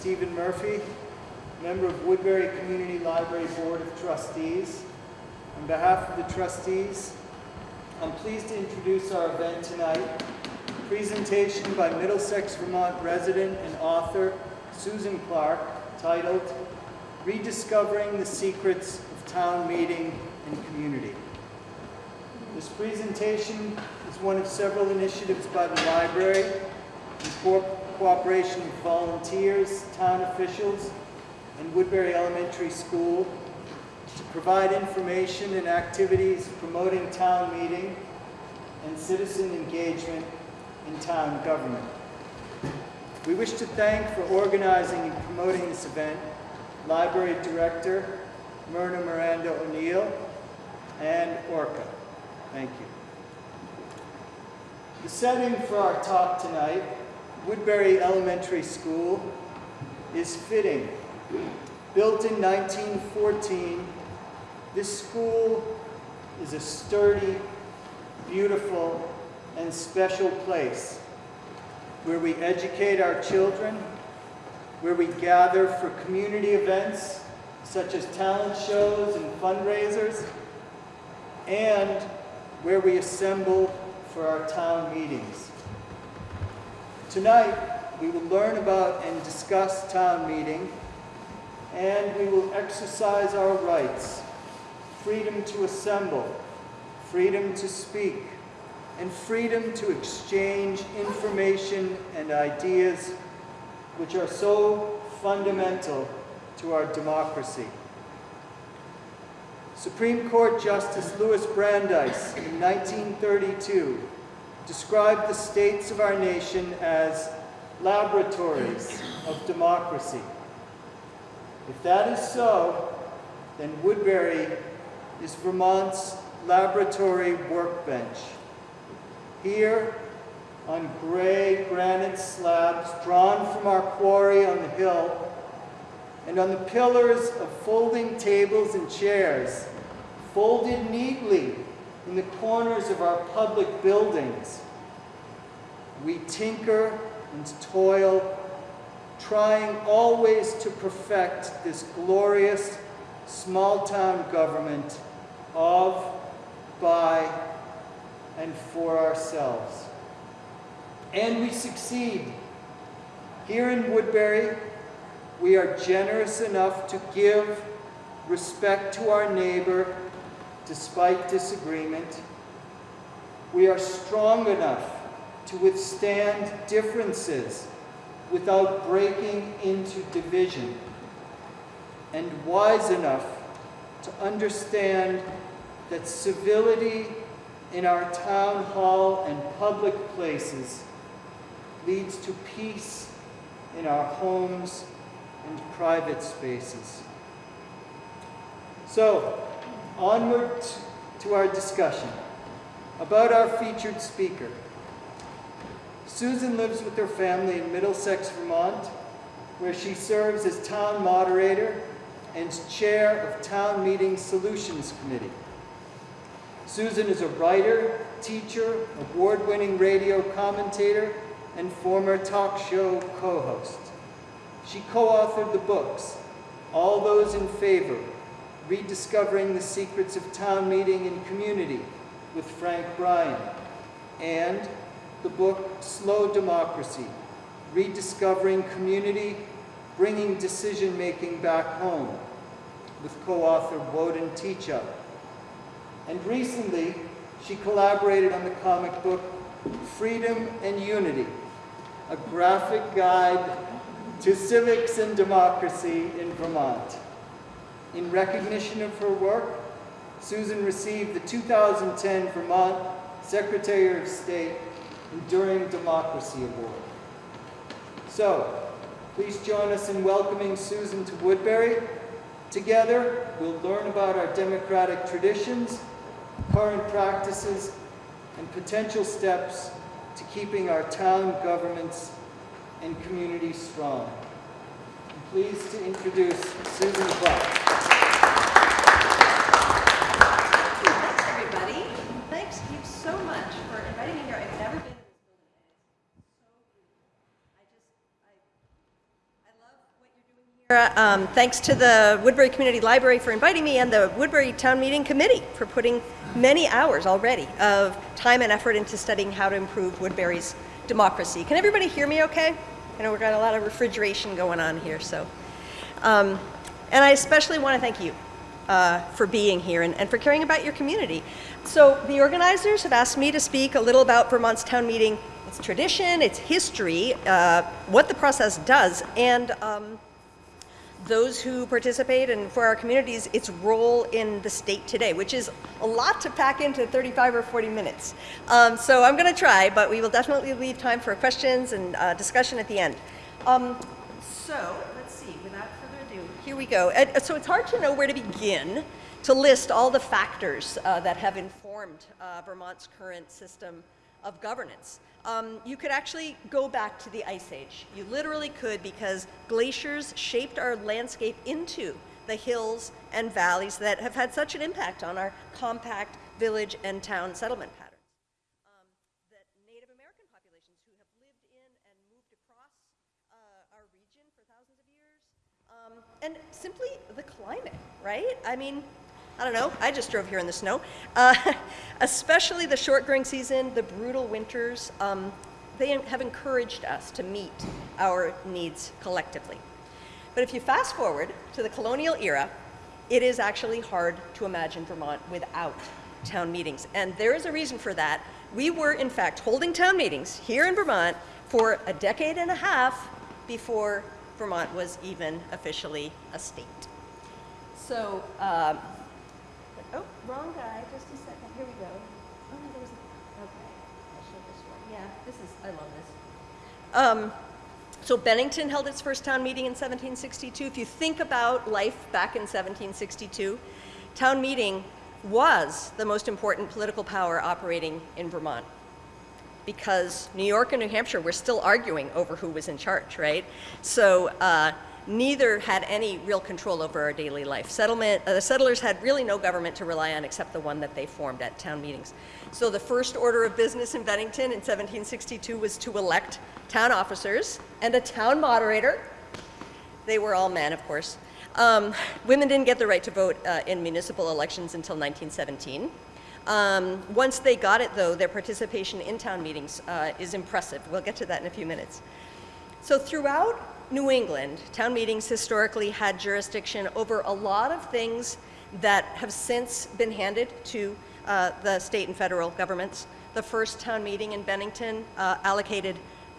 Stephen Murphy, member of Woodbury Community Library Board of Trustees. On behalf of the trustees, I'm pleased to introduce our event tonight, presentation by Middlesex, Vermont resident and author Susan Clark titled Rediscovering the Secrets of Town Meeting and Community. This presentation is one of several initiatives by the library cooperation with volunteers, town officials, and Woodbury Elementary School to provide information and activities promoting town meeting and citizen engagement in town government. We wish to thank for organizing and promoting this event Library Director Myrna Miranda O'Neill and Orca. Thank you. The setting for our talk tonight, Woodbury Elementary School, is fitting. Built in 1914, this school is a sturdy, beautiful, and special place where we educate our children, where we gather for community events such as talent shows and fundraisers, and where we assemble for our town meetings. Tonight, we will learn about and discuss town meeting, and we will exercise our rights, freedom to assemble, freedom to speak, and freedom to exchange information and ideas which are so fundamental to our democracy. Supreme Court Justice Louis Brandeis in 1932 described the states of our nation as laboratories of democracy. If that is so, then Woodbury is Vermont's laboratory workbench. Here, on gray granite slabs drawn from our quarry on the hill, and on the pillars of folding tables and chairs, folded neatly in the corners of our public buildings. We tinker and toil, trying always to perfect this glorious small town government of, by, and for ourselves. And we succeed. Here in Woodbury, we are generous enough to give respect to our neighbor despite disagreement. We are strong enough to withstand differences without breaking into division, and wise enough to understand that civility in our town hall and public places leads to peace in our homes and private spaces. So, onward to our discussion about our featured speaker. Susan lives with her family in Middlesex, Vermont, where she serves as town moderator and chair of Town Meeting Solutions Committee. Susan is a writer, teacher, award-winning radio commentator, and former talk show co-host. She co-authored the books, All Those in Favor, Rediscovering the Secrets of Town Meeting and Community with Frank Bryan, and the book Slow Democracy, Rediscovering Community, Bringing Decision-Making Back Home with co-author Woden Teachout. And recently, she collaborated on the comic book Freedom and Unity, a graphic guide to civics and democracy in Vermont. In recognition of her work, Susan received the 2010 Vermont Secretary of State Enduring Democracy Award. So, please join us in welcoming Susan to Woodbury. Together, we'll learn about our democratic traditions, current practices, and potential steps to keeping our town governments and communities strong. I'm pleased to introduce Susan Clark. Thanks, everybody. Thanks. Um, thanks to the Woodbury Community Library for inviting me and the Woodbury Town Meeting Committee for putting many hours already of time and effort into studying how to improve Woodbury's democracy. Can everybody hear me okay? I know we've got a lot of refrigeration going on here, so. Um, and I especially want to thank you uh, for being here and, and for caring about your community. So the organizers have asked me to speak a little about Vermont's town meeting, its tradition, its history, uh, what the process does, and um, those who participate and for our communities its role in the state today, which is a lot to pack into 35 or 40 minutes. Um, so I'm going to try, but we will definitely leave time for questions and uh, discussion at the end. Um, so let's see, without further ado, here we go. Uh, so it's hard to know where to begin to list all the factors uh, that have informed uh, Vermont's current system of governance. Um, you could actually go back to the Ice Age. You literally could because glaciers shaped our landscape into the hills and valleys that have had such an impact on our compact village and town settlement patterns. Um, that Native American populations who have lived in and moved across uh, our region for thousands of years, um, and simply the climate, right? I mean, I don't know, I just drove here in the snow. Uh, especially the short growing season, the brutal winters, um, they have encouraged us to meet our needs collectively. But if you fast forward to the colonial era, it is actually hard to imagine Vermont without town meetings. And there is a reason for that. We were, in fact, holding town meetings here in Vermont for a decade and a half before Vermont was even officially a state. So, um, Oh, wrong guy, just a second, here we go. Oh, no, there's, a- okay, I'll show this one, yeah, this is, I love this. Um, so Bennington held its first town meeting in 1762. If you think about life back in 1762, town meeting was the most important political power operating in Vermont because New York and New Hampshire were still arguing over who was in charge, right? So uh, neither had any real control over our daily life. Settlement, uh, the settlers had really no government to rely on except the one that they formed at town meetings. So the first order of business in Bennington in 1762 was to elect town officers and a town moderator. They were all men, of course. Um, women didn't get the right to vote uh, in municipal elections until 1917. Um, once they got it, though, their participation in town meetings uh, is impressive. We'll get to that in a few minutes. So throughout New England, town meetings historically had jurisdiction over a lot of things that have since been handed to uh, the state and federal governments. The first town meeting in Bennington uh, allocated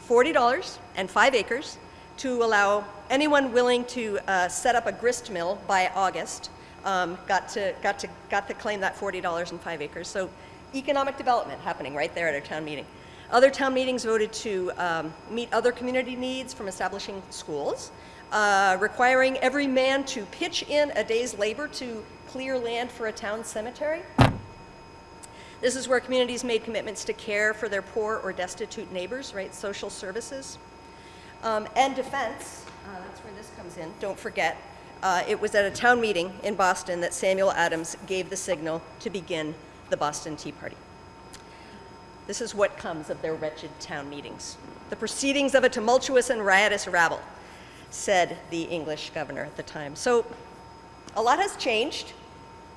$40 and five acres to allow anyone willing to uh, set up a grist mill by August um, got to got to got to claim that $40 and five acres. So economic development happening right there at our town meeting. Other town meetings voted to um, meet other community needs from establishing schools, uh, requiring every man to pitch in a day's labor to clear land for a town cemetery. This is where communities made commitments to care for their poor or destitute neighbors, right? Social services. Um, and defense, uh, that's where this comes in, don't forget. Uh, it was at a town meeting in Boston that Samuel Adams gave the signal to begin the Boston Tea Party. This is what comes of their wretched town meetings. The proceedings of a tumultuous and riotous rabble, said the English governor at the time. So a lot has changed.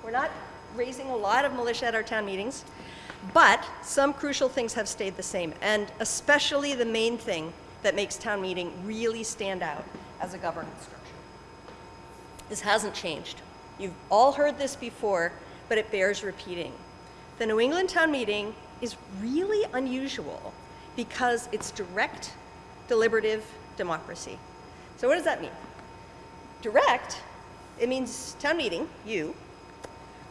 We're not raising a lot of militia at our town meetings, but some crucial things have stayed the same, and especially the main thing that makes town meeting really stand out as a governance structure. This hasn't changed. You've all heard this before, but it bears repeating. The New England town meeting is really unusual because it's direct, deliberative democracy. So what does that mean? Direct, it means town meeting, you,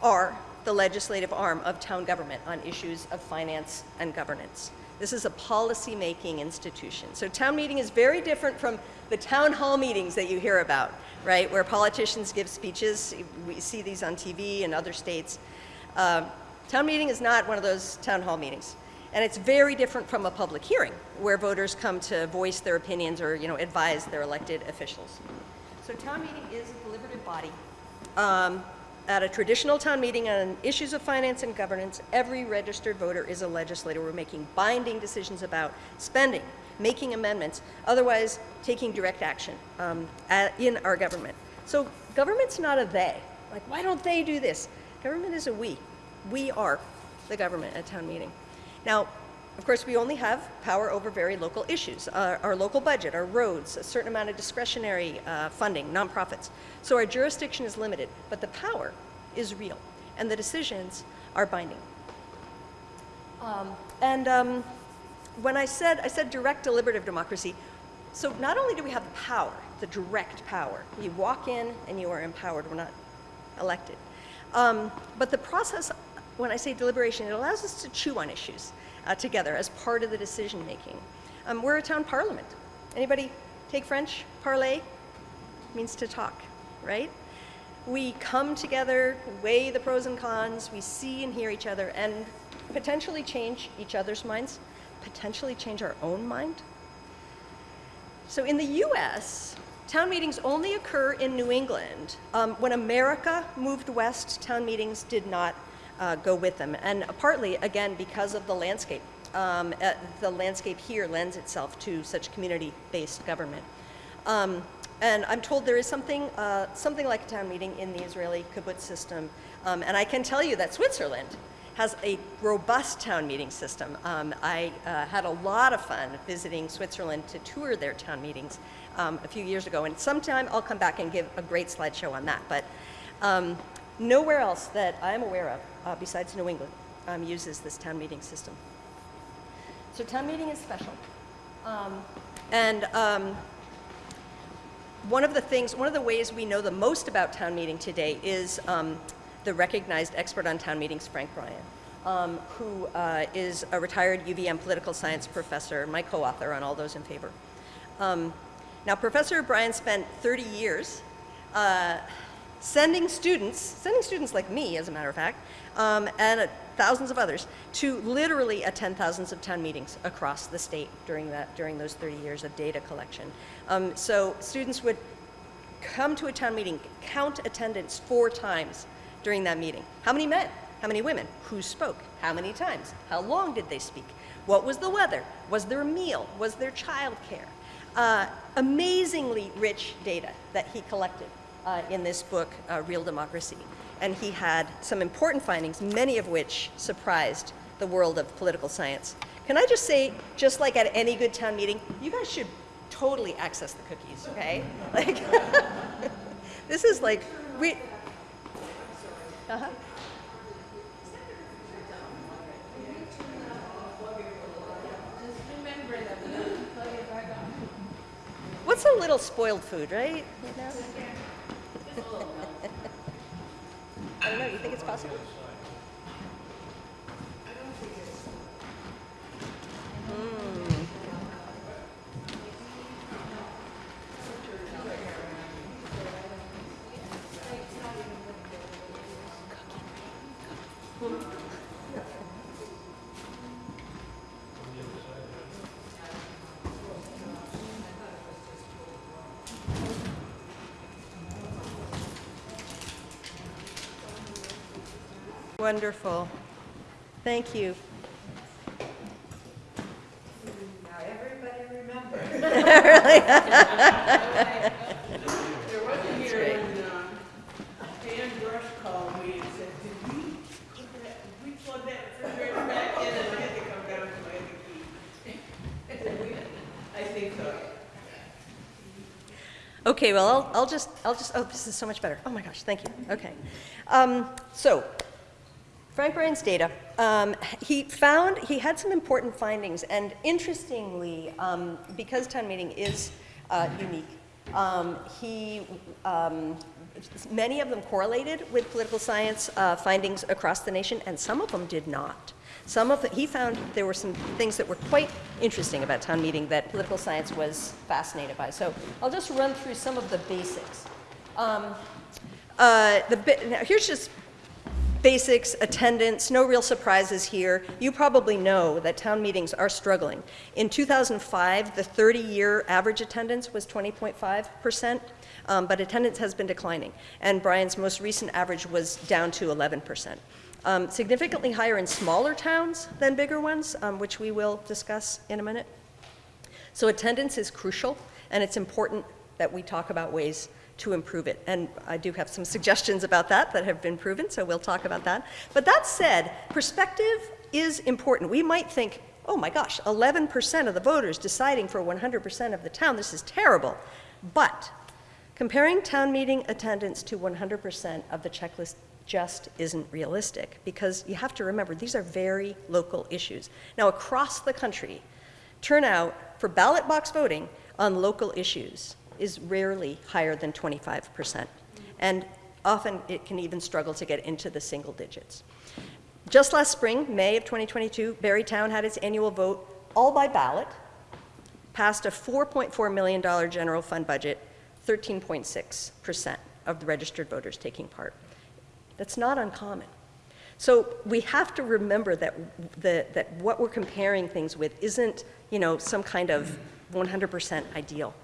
are the legislative arm of town government on issues of finance and governance. This is a policy-making institution. So town meeting is very different from the town hall meetings that you hear about, right, where politicians give speeches. We see these on TV in other states. Uh, Town meeting is not one of those town hall meetings. And it's very different from a public hearing where voters come to voice their opinions or you know, advise their elected officials. So town meeting is a deliberative body. Um, at a traditional town meeting on issues of finance and governance, every registered voter is a legislator. We're making binding decisions about spending, making amendments, otherwise taking direct action um, at, in our government. So government's not a they. Like, why don't they do this? Government is a we. We are the government at town meeting. Now, of course, we only have power over very local issues, uh, our local budget, our roads, a certain amount of discretionary uh, funding, nonprofits. So our jurisdiction is limited, but the power is real, and the decisions are binding. Um, and um, when I said, I said direct deliberative democracy, so not only do we have the power, the direct power, you walk in and you are empowered, we're not elected. Um, but the process, when I say deliberation, it allows us to chew on issues uh, together as part of the decision making. Um, we're a town parliament. Anybody take French? Parler means to talk, right? We come together, weigh the pros and cons, we see and hear each other, and potentially change each other's minds, potentially change our own mind. So in the US, town meetings only occur in New England. Um, when America moved west, town meetings did not uh, go with them. And partly, again, because of the landscape. Um, uh, the landscape here lends itself to such community-based government. Um, and I'm told there is something, uh, something like a town meeting in the Israeli kibbutz system. Um, and I can tell you that Switzerland has a robust town meeting system. Um, I uh, had a lot of fun visiting Switzerland to tour their town meetings um, a few years ago, and sometime I'll come back and give a great slideshow on that. But um, nowhere else that I'm aware of, uh, besides New England, um, uses this town meeting system. So town meeting is special. Um, and um, one of the things, one of the ways we know the most about town meeting today is um, the recognized expert on town meetings, Frank Bryan, um, who uh, is a retired UVM political science professor, my co-author on All Those in Favor. Um, now, Professor Bryan spent 30 years uh, sending students, sending students like me, as a matter of fact, um, and uh, thousands of others, to literally attend thousands of town meetings across the state during, that, during those 30 years of data collection. Um, so students would come to a town meeting, count attendance four times during that meeting. How many men? How many women? Who spoke? How many times? How long did they speak? What was the weather? Was there a meal? Was there childcare? Uh, amazingly rich data that he collected uh, in this book, uh, Real Democracy. And he had some important findings, many of which surprised the world of political science. Can I just say, just like at any good town meeting, you guys should totally access the cookies, okay? Like, this is like, we, uh-huh. What's a little spoiled food, right? You know? I don't know. You think it's possible? Mm. Wonderful. Thank you. Now, everybody remember. There was a year when, um, Dan Brush called me and said, did we, did we plug that refrigerator back in? And I had to come down to my key. "We- I think so. Okay, well, I'll, I'll just, I'll just, oh, this is so much better. Oh my gosh, thank you. Okay. Um, so, Frank Bryan's data, um, he found, he had some important findings, and interestingly, um, because town meeting is uh, unique, um, he, um, many of them correlated with political science uh, findings across the nation, and some of them did not. Some of the, he found there were some things that were quite interesting about town meeting that political science was fascinated by. So I'll just run through some of the basics. Um, uh, the, now here's just basics, attendance, no real surprises here. You probably know that town meetings are struggling. In 2005, the 30-year average attendance was 20.5%, um, but attendance has been declining. And Bryan's most recent average was down to 11%. Um, significantly higher in smaller towns than bigger ones, um, which we will discuss in a minute. So attendance is crucial, and it's important that we talk about ways to improve it. And I do have some suggestions about that that have been proven, so we'll talk about that. But that said, perspective is important. We might think, oh my gosh, 11% of the voters deciding for 100% of the town, this is terrible. But comparing town meeting attendance to 100% of the checklist just isn't realistic because you have to remember these are very local issues. Now, across the country, turnout for ballot box voting on local issues is rarely higher than 25%. And often it can even struggle to get into the single digits. Just last spring, May of 2022, Barre Town had its annual vote all by ballot, passed a $4.4 million general fund budget, 13.6% of the registered voters taking part. That's not uncommon. So we have to remember that, the, that what we're comparing things with isn't, you know, some kind of 100% ideal.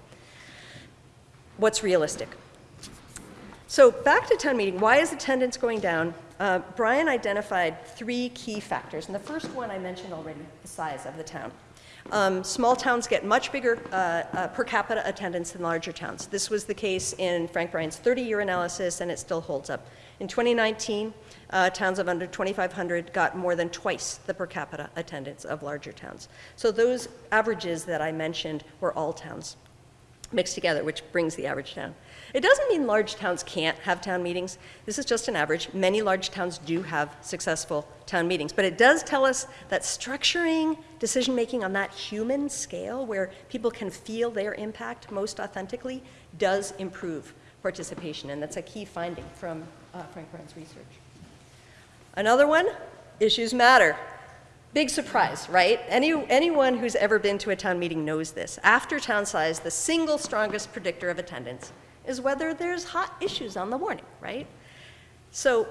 What's realistic? So back to town meeting, why is attendance going down? Uh, Bryan identified three key factors, and the first one I mentioned already, the size of the town. Um, small towns get much bigger uh, uh, per capita attendance than larger towns. This was the case in Frank Bryan's 30-year analysis, and it still holds up. In 2019, uh, towns of under 2,500 got more than twice the per capita attendance of larger towns. So those averages that I mentioned were all towns mixed together, which brings the average down. It doesn't mean large towns can't have town meetings. This is just an average. Many large towns do have successful town meetings, but it does tell us that structuring decision making on that human scale, where people can feel their impact most authentically, does improve participation, and that's a key finding from uh, Frank Bryan's research. Another one, issues matter. Big surprise, right? Any, anyone who's ever been to a town meeting knows this. After town size, the single strongest predictor of attendance is whether there's hot issues on the warning, right? So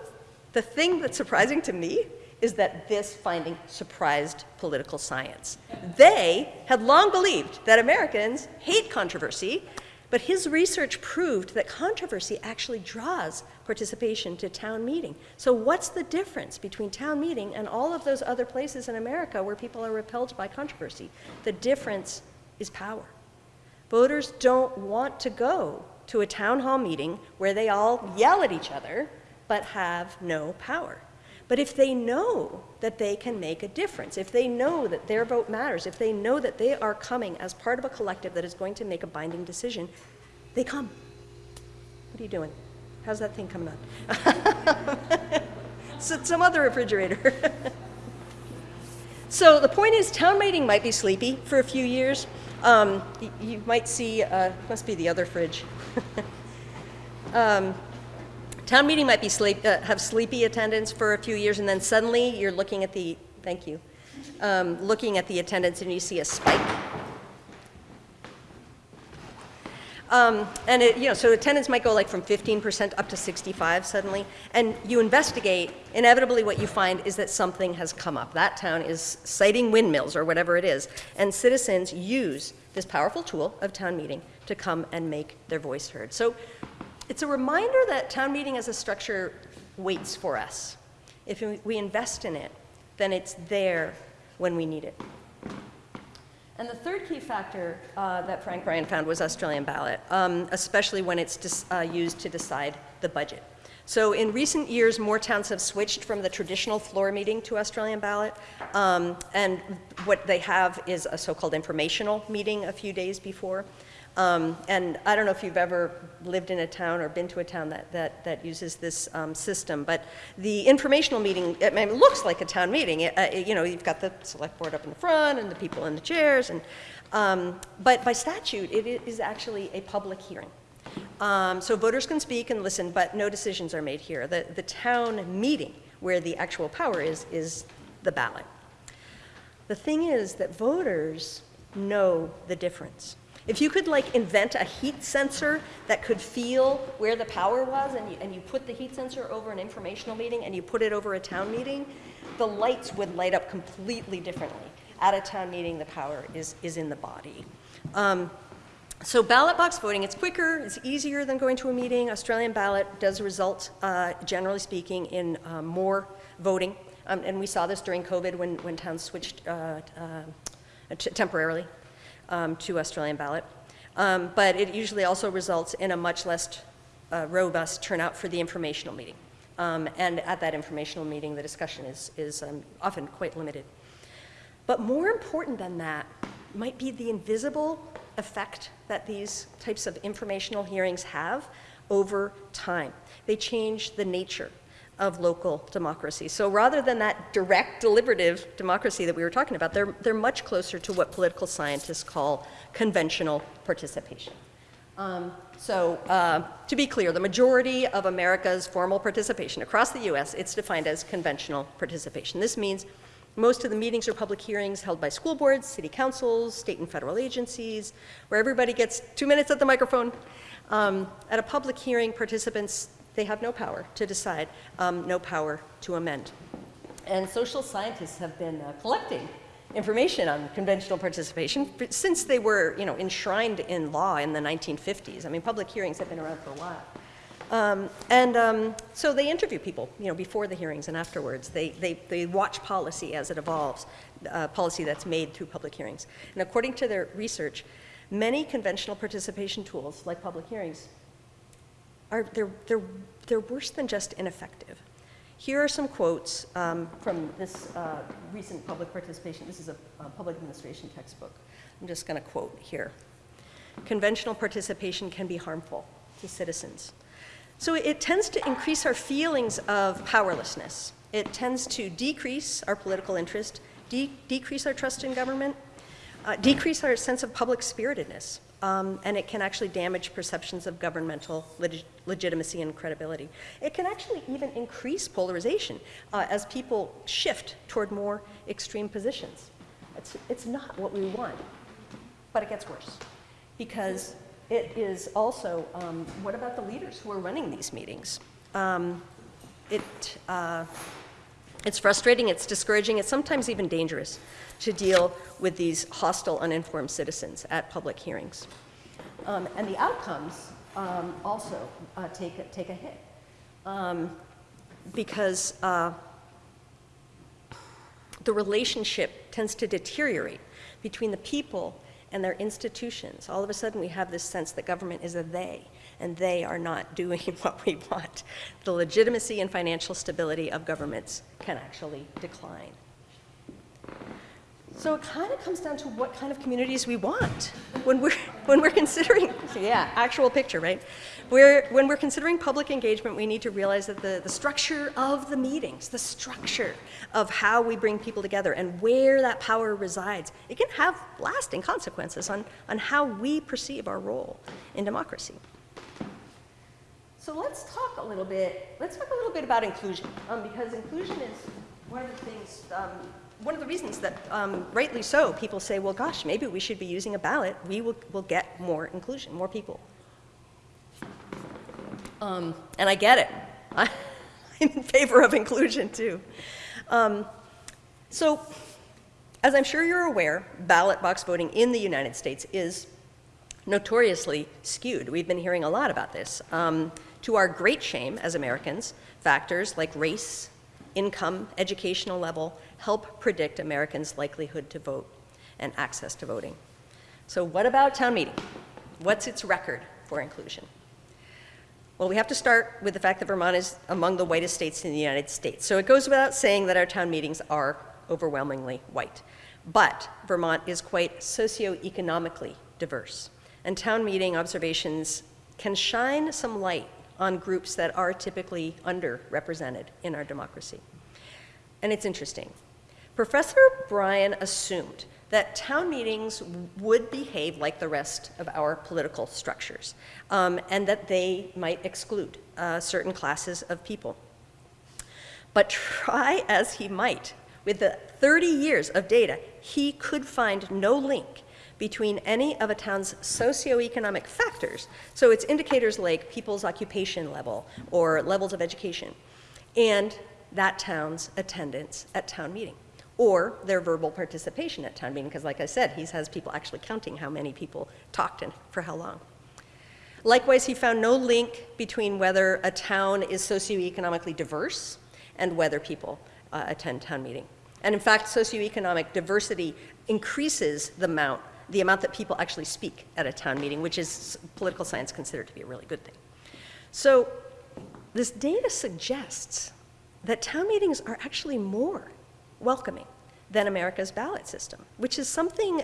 the thing that's surprising to me is that this finding surprised political science. They had long believed that Americans hate controversy, but his research proved that controversy actually draws participation to town meeting. So what's the difference between town meeting and all of those other places in America where people are repelled by controversy? The difference is power. Voters don't want to go to a town hall meeting where they all yell at each other but have no power. But if they know that they can make a difference, if they know that their vote matters, if they know that they are coming as part of a collective that is going to make a binding decision, they come. What are you doing? How's that thing coming on? so, some other refrigerator. so the point is, town meeting might be sleepy for a few years. Um, you, you, might see, uh, must be the other fridge. um, town meeting might be sleep, uh, have sleepy attendance for a few years, and then suddenly you're looking at the, thank you, um, looking at the attendance and you see a spike. Um, and it, you know, so attendance might go like from 15% up to 65 suddenly, and you investigate, inevitably what you find is that something has come up. That town is siting windmills or whatever it is, and citizens use this powerful tool of town meeting to come and make their voice heard. So it's a reminder that town meeting as a structure waits for us. If we invest in it, then it's there when we need it. And the third key factor uh, that Frank Bryan found was Australian ballot, um, especially when it's uh, used to decide the budget. So in recent years, more towns have switched from the traditional floor meeting to Australian ballot, um, and what they have is a so-called informational meeting a few days before. Um, and I don't know if you've ever lived in a town or been to a town that, that, that uses this um, system, but the informational meeting, it, it looks like a town meeting. It, uh, it, you know, you've got the select board up in the front and the people in the chairs, and, um, but by statute, it is actually a public hearing. Um, so voters can speak and listen, but no decisions are made here. The, the town meeting, where the actual power is, is the ballot. The thing is that voters know the difference. If you could like invent a heat sensor that could feel where the power was and you, and you put the heat sensor over an informational meeting and you put it over a town meeting, the lights would light up completely differently. At a town meeting, the power is, is in the body. Um, so ballot box voting, it's quicker, it's easier than going to a meeting. Australian ballot does result, uh, generally speaking, in uh, more voting. Um, and we saw this during COVID when, when towns switched uh, uh temporarily um, to Australian ballot. Um, but it usually also results in a much less uh, robust turnout for the informational meeting. Um, and at that informational meeting, the discussion is, is um, often quite limited. But more important than that might be the invisible effect that these types of informational hearings have over time. They change the nature of local democracy. So rather than that direct deliberative democracy that we were talking about, they're, they're much closer to what political scientists call conventional participation. Um, so uh, to be clear, the majority of America's formal participation across the US, it's defined as conventional participation. This means most of the meetings or public hearings held by school boards, city councils, state and federal agencies, where everybody gets two minutes at the microphone. Um, at a public hearing, participants, they have no power to decide, um, no power to amend. And social scientists have been uh, collecting information on conventional participation since they were, you know, enshrined in law in the 1950s. I mean, public hearings have been around for a while. Um, and um, so they interview people, you know, before the hearings and afterwards. They, they, they watch policy as it evolves, uh, policy that's made through public hearings. And according to their research, many conventional participation tools, like public hearings, are they're, they're, they're worse than just ineffective. Here are some quotes um, from this uh, recent public participation. This is a, a public administration textbook. I'm just going to quote here. Conventional participation can be harmful to citizens. So it tends to increase our feelings of powerlessness. It tends to decrease our political interest, de decrease our trust in government, uh, decrease our sense of public spiritedness, um, and it can actually damage perceptions of governmental leg legitimacy and credibility. It can actually even increase polarization uh, as people shift toward more extreme positions. It's, it's not what we want, but it gets worse because it is also, um, what about the leaders who are running these meetings? Um, it, uh, it's frustrating, it's discouraging, it's sometimes even dangerous to deal with these hostile, uninformed citizens at public hearings. Um, and the outcomes um, also uh, take, a, take a hit um, because uh, the relationship tends to deteriorate between the people and their institutions. All of a sudden, we have this sense that government is a they, and they are not doing what we want. The legitimacy and financial stability of governments can actually decline. So it kind of comes down to what kind of communities we want when we're, when we're considering, yeah, actual picture, right? We're, when we're considering public engagement, we need to realize that the, the structure of the meetings, the structure of how we bring people together and where that power resides, it can have lasting consequences on, on how we perceive our role in democracy. So let's talk a little bit, let's talk a little bit about inclusion, um, because inclusion is one of the things um, one of the reasons that, um, rightly so, people say, well, gosh, maybe we should be using a ballot. We will, will get more inclusion, more people. Um, and I get it. I'm in favor of inclusion, too. Um, so, as I'm sure you're aware, ballot box voting in the United States is notoriously skewed. We've been hearing a lot about this. Um, to our great shame as Americans, factors like race, income, educational level, help predict Americans' likelihood to vote and access to voting. So what about town meeting? What's its record for inclusion? Well, we have to start with the fact that Vermont is among the whitest states in the United States. So it goes without saying that our town meetings are overwhelmingly white. But Vermont is quite socioeconomically diverse. And town meeting observations can shine some light on groups that are typically underrepresented in our democracy. And it's interesting. Professor Bryan assumed that town meetings would behave like the rest of our political structures, um, and that they might exclude uh, certain classes of people. But try as he might, with the 30 years of data, he could find no link between any of a town's socioeconomic factors, so it's indicators like people's occupation level or levels of education, and that town's attendance at town meeting or their verbal participation at town meeting, because like I said, he has people actually counting how many people talked and for how long. Likewise, he found no link between whether a town is socioeconomically diverse and whether people uh, attend town meeting. And in fact, socioeconomic diversity increases the amount the amount that people actually speak at a town meeting, which is political science considered to be a really good thing. So this data suggests that town meetings are actually more welcoming than America's ballot system, which is something,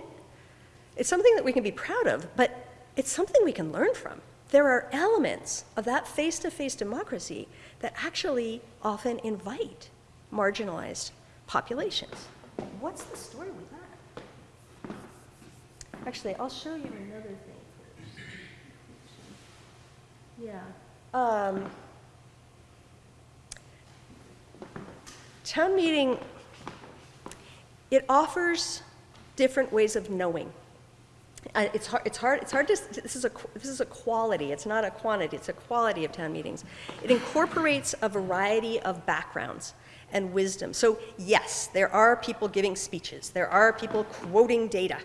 it's something that we can be proud of, but it's something we can learn from. There are elements of that face-to-face democracy that actually often invite marginalized populations. What's the story with that? Actually, I'll show you another thing first. Yeah. Um, town meeting, it offers different ways of knowing. Uh, it's hard, it's hard, it's hard to, this is a, this is a quality, it's not a quantity, it's a quality of town meetings. It incorporates a variety of backgrounds and wisdom. So yes, there are people giving speeches, there are people quoting data,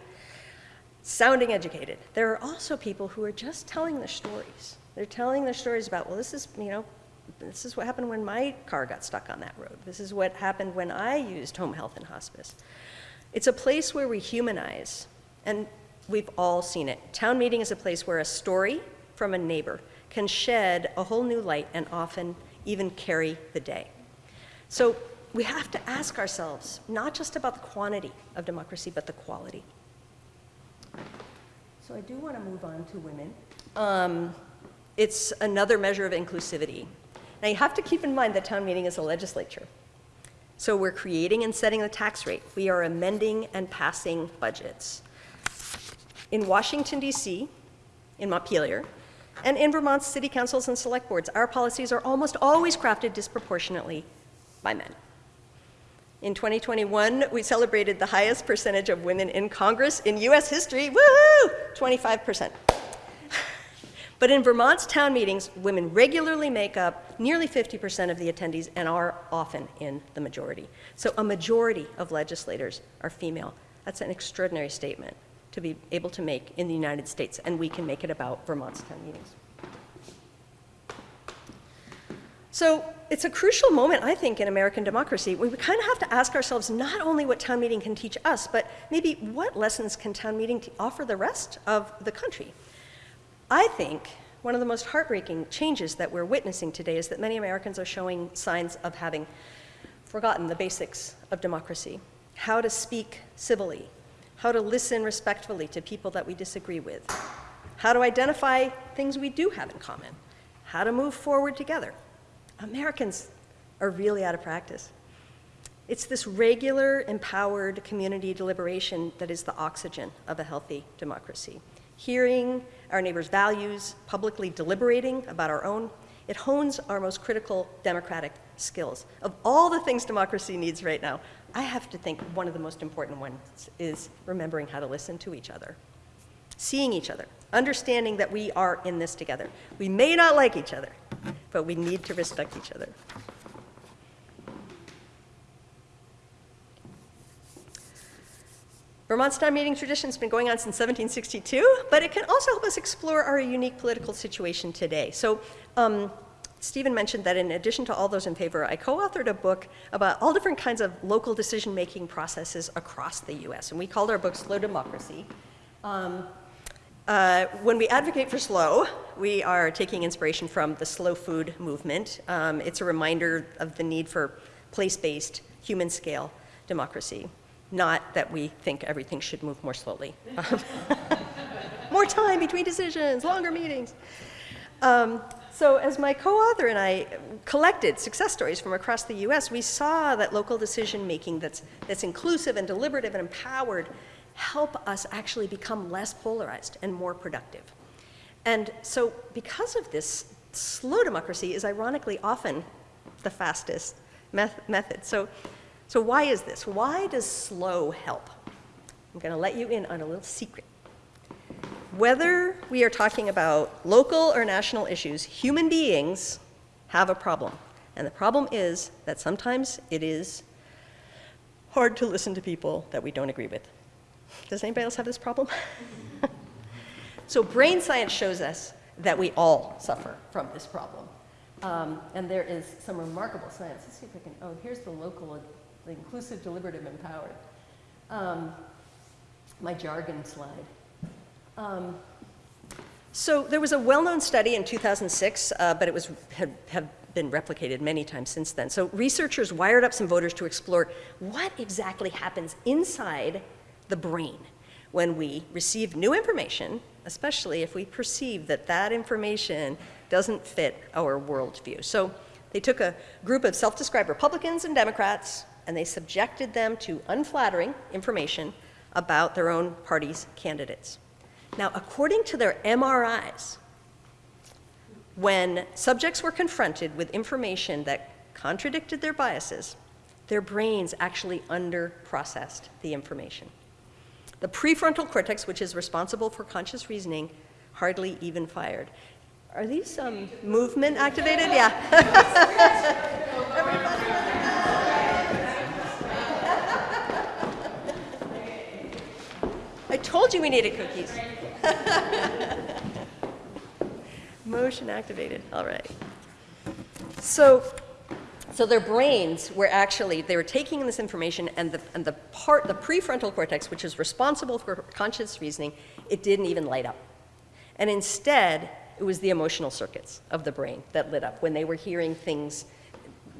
sounding educated. There are also people who are just telling their stories. They're telling their stories about, well, this is, you know, this is what happened when my car got stuck on that road. This is what happened when I used home health and hospice. It's a place where we humanize, and we've all seen it. Town meeting is a place where a story from a neighbor can shed a whole new light and often even carry the day. So we have to ask ourselves not just about the quantity of democracy, but the quality. So I do want to move on to women. Um, it's another measure of inclusivity. Now you have to keep in mind that town meeting is a legislature. So we're creating and setting the tax rate. We are amending and passing budgets. In Washington, D.C., in Montpelier, and in Vermont's city councils and select boards, our policies are almost always crafted disproportionately by men. In 2021, we celebrated the highest percentage of women in Congress in US history. Woohoo! 25%. But in Vermont's town meetings, women regularly make up nearly 50% of the attendees and are often in the majority. So a majority of legislators are female. That's an extraordinary statement to be able to make in the United States, and we can make it about Vermont's town meetings. So it's a crucial moment, I think, in American democracy. We kind of have to ask ourselves not only what town meeting can teach us, but maybe what lessons can town meeting offer the rest of the country. I think one of the most heartbreaking changes that we're witnessing today is that many Americans are showing signs of having forgotten the basics of democracy how to speak civilly, how to listen respectfully to people that we disagree with, how to identify things we do have in common, how to move forward together. Americans are really out of practice. It's this regular, empowered community deliberation that is the oxygen of a healthy democracy. Hearing our neighbors' values, publicly deliberating about our own, it hones our most critical democratic skills. Of all the things democracy needs right now, I have to think one of the most important ones is remembering how to listen to each other, seeing each other, understanding that we are in this together. We may not like each other, but we need to respect each other. Vermont's town meeting tradition has been going on since 1762, but it can also help us explore our unique political situation today. So, um, Stephen mentioned that in addition to all those in favor, I co authored a book about all different kinds of local decision making processes across the US, and we called our book Slow Democracy. Um, uh, when we advocate for slow, we are taking inspiration from the slow food movement. Um, it's a reminder of the need for place based, human scale democracy, not that we think everything should move more slowly. more time between decisions, longer meetings. Um, so, as my co author and I collected success stories from across the US, we saw that local decision making that's, that's inclusive and deliberative and empowered help us actually become less polarized and more productive. And so, because of this, slow democracy is ironically often the fastest meth- method. So, so, why is this? Why does slow help? I'm going to let you in on a little secret. Whether we are talking about local or national issues, human beings have a problem. And the problem is that sometimes it is hard to listen to people that we don't agree with. Does anybody else have this problem? so, brain science shows us that we all suffer from this problem. Um, and there is some remarkable science. Let's see if I can. Oh, here's the local, the inclusive, deliberative, empowered. Um, my jargon slide. Um, so there was a well-known study in 2006, uh, but it was had, have been replicated many times since then. So researchers wired up some voters to explore what exactly happens inside the brain when we receive new information, especially if we perceive that that information doesn't fit our worldview. So they took a group of self-described Republicans and Democrats, and they subjected them to unflattering information about their own party's candidates. Now, according to their MRIs, when subjects were confronted with information that contradicted their biases, their brains actually underprocessed the information. The prefrontal cortex, which is responsible for conscious reasoning, hardly even fired. Are these um, movement activated? Yeah. I told you we needed cookies. Motion activated, all right. So, so their brains were actually, they were taking in this information and the, and the part, the prefrontal cortex, which is responsible for conscious reasoning, it didn't even light up. And instead, it was the emotional circuits of the brain that lit up when they were hearing things.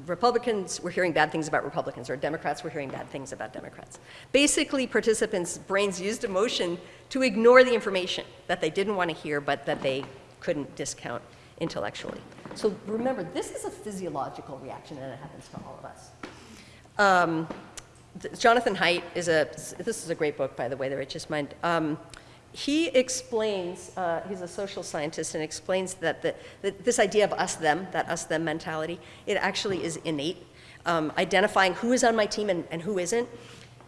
Republicans were hearing bad things about Republicans, or Democrats were hearing bad things about Democrats. Basically, participants' brains used emotion to ignore the information that they didn't want to hear, but that they couldn't discount intellectually. So remember, this is a physiological reaction, and it happens to all of us. Um, Jonathan Haidt is a, this is a great book, by the way, The Righteous Mind. Um, he explains, uh, he's a social scientist, and explains that, the, that this idea of us them, that us them mentality, it actually is innate. Um, identifying who is on my team and, and who isn't.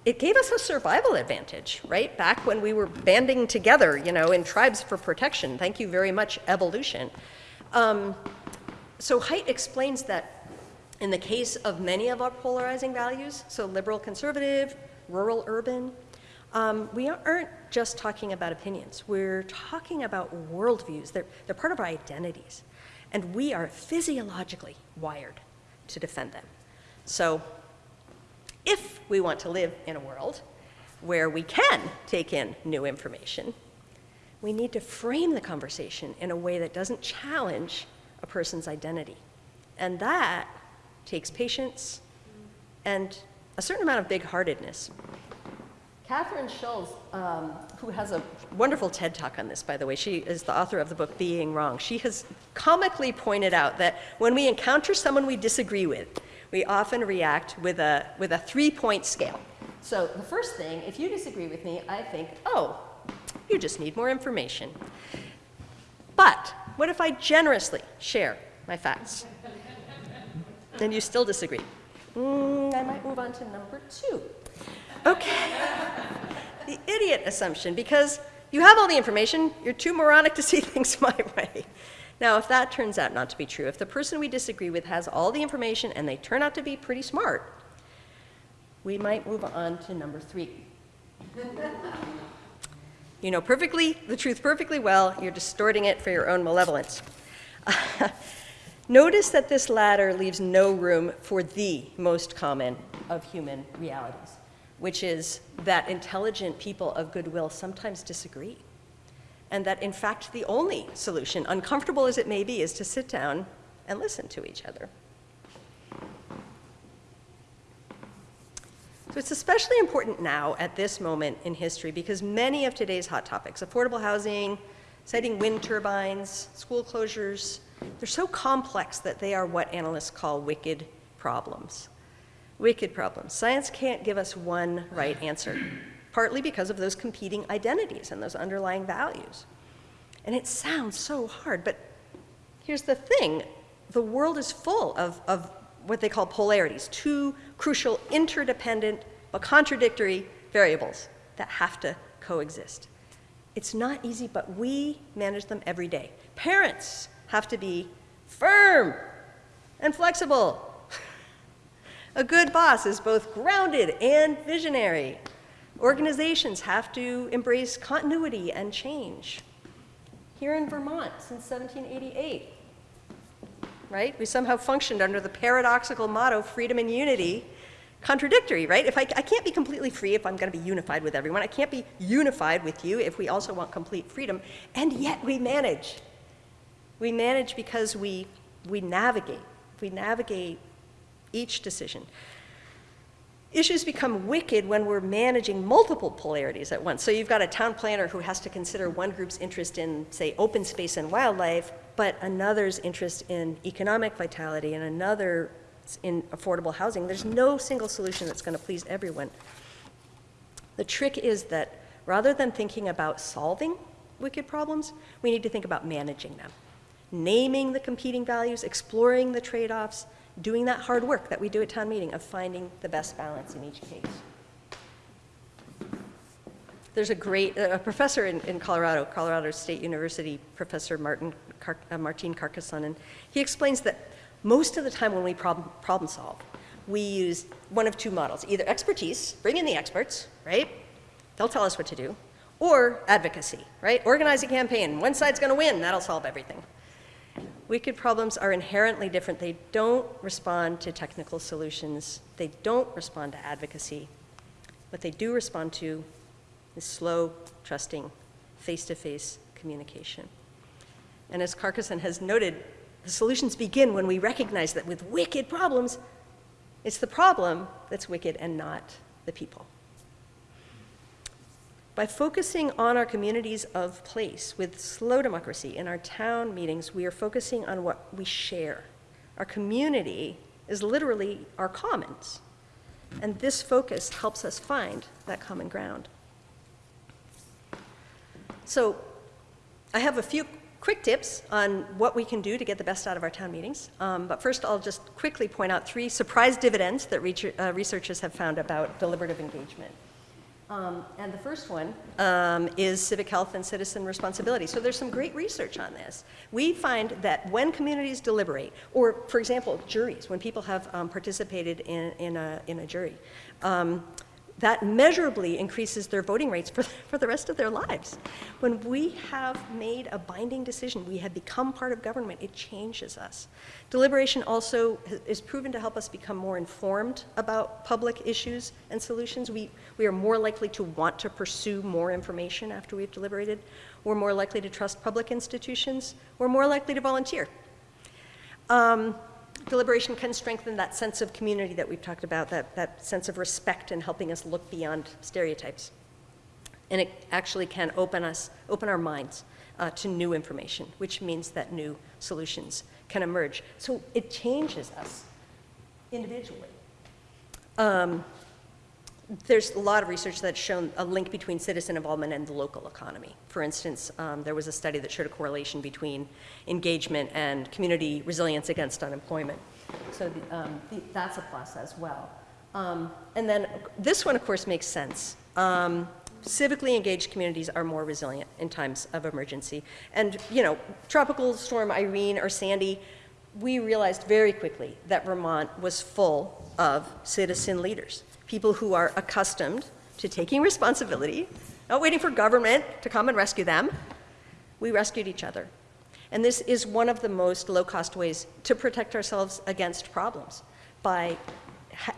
It gave us a survival advantage, right? Back when we were banding together, you know, in tribes for protection. Thank you very much, evolution. Um, so Haidt explains that in the case of many of our polarizing values, so liberal conservative, rural urban, um, we aren't just talking about opinions. We're talking about worldviews. They're, they're part of our identities. And we are physiologically wired to defend them. So if we want to live in a world where we can take in new information, we need to frame the conversation in a way that doesn't challenge person's identity. And that takes patience and a certain amount of big heartedness. Kathryn Schulz, um, who has a wonderful TED talk on this, by the way, she is the author of the book Being Wrong. She has comically pointed out that when we encounter someone we disagree with, we often react with a, with a three point scale. So, the first thing, if you disagree with me, I think, oh, you just need more information. But what if I generously share my facts? and you still disagree. Mm, I might move on to number two. Okay. the idiot assumption, because you have all the information, you're too moronic to see things my way. Now, if that turns out not to be true, if the person we disagree with has all the information and they turn out to be pretty smart, we might move on to number three. you know perfectly the truth perfectly well, you're distorting it for your own malevolence. Notice that this latter leaves no room for the most common of human realities, which is that intelligent people of goodwill sometimes disagree. And that, in fact, the only solution, uncomfortable as it may be, is to sit down and listen to each other. So it's especially important now at this moment in history because many of today's hot topics, affordable housing, siting wind turbines, school closures, they're so complex that they are what analysts call wicked problems. Wicked problems. Science can't give us one right answer, partly because of those competing identities and those underlying values. And it sounds so hard, but here's the thing the world is full of, of what they call polarities, two crucial interdependent but contradictory variables that have to coexist. It's not easy, but we manage them every day. Parents have to be firm and flexible. A good boss is both grounded and visionary. Organizations have to embrace continuity and change. Here in Vermont, since 1788, right, we somehow functioned under the paradoxical motto freedom and unity, contradictory, right? If I, I can't be completely free if I'm going to be unified with everyone, I can't be unified with you if we also want complete freedom, and yet we manage. We manage because we, we navigate. We navigate each decision. Issues become wicked when we're managing multiple polarities at once. So you've got a town planner who has to consider one group's interest in, say, open space and wildlife, but another's interest in economic vitality and another in affordable housing. There's no single solution that's going to please everyone. The trick is that rather than thinking about solving wicked problems, we need to think about managing them. Naming the competing values, exploring the trade-offs, doing that hard work that we do at town meeting of finding the best balance in each case. There's a great, a professor in, in Colorado, Colorado State University, Professor Martin, Car, uh, Martin Carcasson, and he explains that most of the time when we problem, problem solve, we use one of two models, either expertise, bring in the experts, right? They'll tell us what to do, or advocacy, right? Organize a campaign, one side's gonna win, that'll solve everything. Wicked problems are inherently different. They don't respond to technical solutions. They don't respond to advocacy. What they do respond to is slow, trusting, face-to-face communication. And as Carcasson has noted, the solutions begin when we recognize that with wicked problems, it's the problem that's wicked and not the people. By focusing on our communities of place with slow democracy in our town meetings, we are focusing on what we share. Our community is literally our commons. And this focus helps us find that common ground. So I have a few quick tips on what we can do to get the best out of our town meetings. Um, but first, I'll just quickly point out three surprise dividends that uh, researchers have found about deliberative engagement. Um, and the first one um, is civic health and citizen responsibility. So there's some great research on this. We find that when communities deliberate, or for example, juries, when people have um, participated in, in, a, in a jury, um, that measurably increases their voting rates for, for the rest of their lives. When we have made a binding decision, we have become part of government, it changes us. Deliberation also is proven to help us become more informed about public issues and solutions. We, we are more likely to want to pursue more information after we've deliberated. We're more likely to trust public institutions. We're more likely to volunteer. Um, deliberation can strengthen that sense of community that we've talked about, that, that sense of respect and helping us look beyond stereotypes. And it actually can open us, open our minds uh, to new information, which means that new solutions can emerge. So it changes us individually. Um, there's a lot of research that's shown a link between citizen involvement and the local economy. For instance, um, there was a study that showed a correlation between engagement and community resilience against unemployment. So the, um, the, that's a plus as well. Um, and then this one, of course, makes sense. Um, civically engaged communities are more resilient in times of emergency. And, you know, tropical storm Irene or Sandy, we realized very quickly that Vermont was full of citizen leaders people who are accustomed to taking responsibility, not waiting for government to come and rescue them. We rescued each other. And this is one of the most low-cost ways to protect ourselves against problems by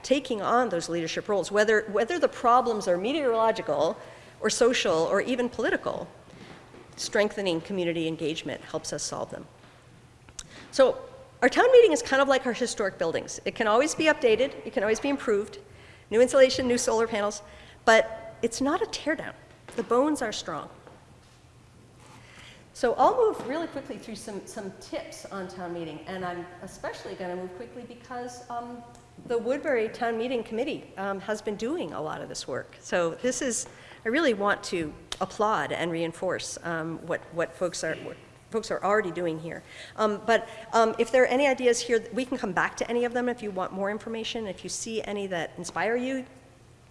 taking on those leadership roles, whether, whether the problems are meteorological or social or even political, strengthening community engagement helps us solve them. So our town meeting is kind of like our historic buildings. It can always be updated, it can always be improved, new insulation, new solar panels, but it's not a teardown. The bones are strong. So I'll move really quickly through some, some tips on town meeting, and I'm especially going to move quickly because um, the Woodbury Town Meeting Committee um, has been doing a lot of this work. So this is, I really want to applaud and reinforce um, what, what folks are, folks are already doing here. Um, but um, if there are any ideas here, we can come back to any of them if you want more information. If you see any that inspire you,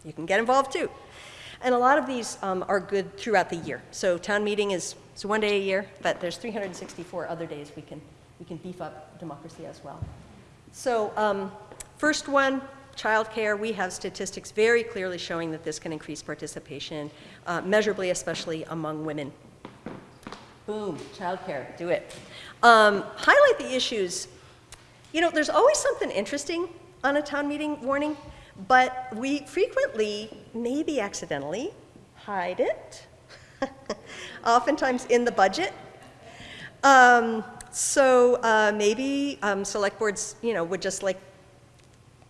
you can get involved too. And a lot of these um, are good throughout the year. So town meeting is, is one day a year, but there's 364 other days we can, we can beef up democracy as well. So um, first one, childcare, we have statistics very clearly showing that this can increase participation, uh, measurably especially among women Boom, childcare, do it. Um, highlight the issues. You know, there's always something interesting on a town meeting warning, but we frequently, maybe accidentally, hide it. Oftentimes in the budget. Um, so uh, maybe um, select boards, you know, would just like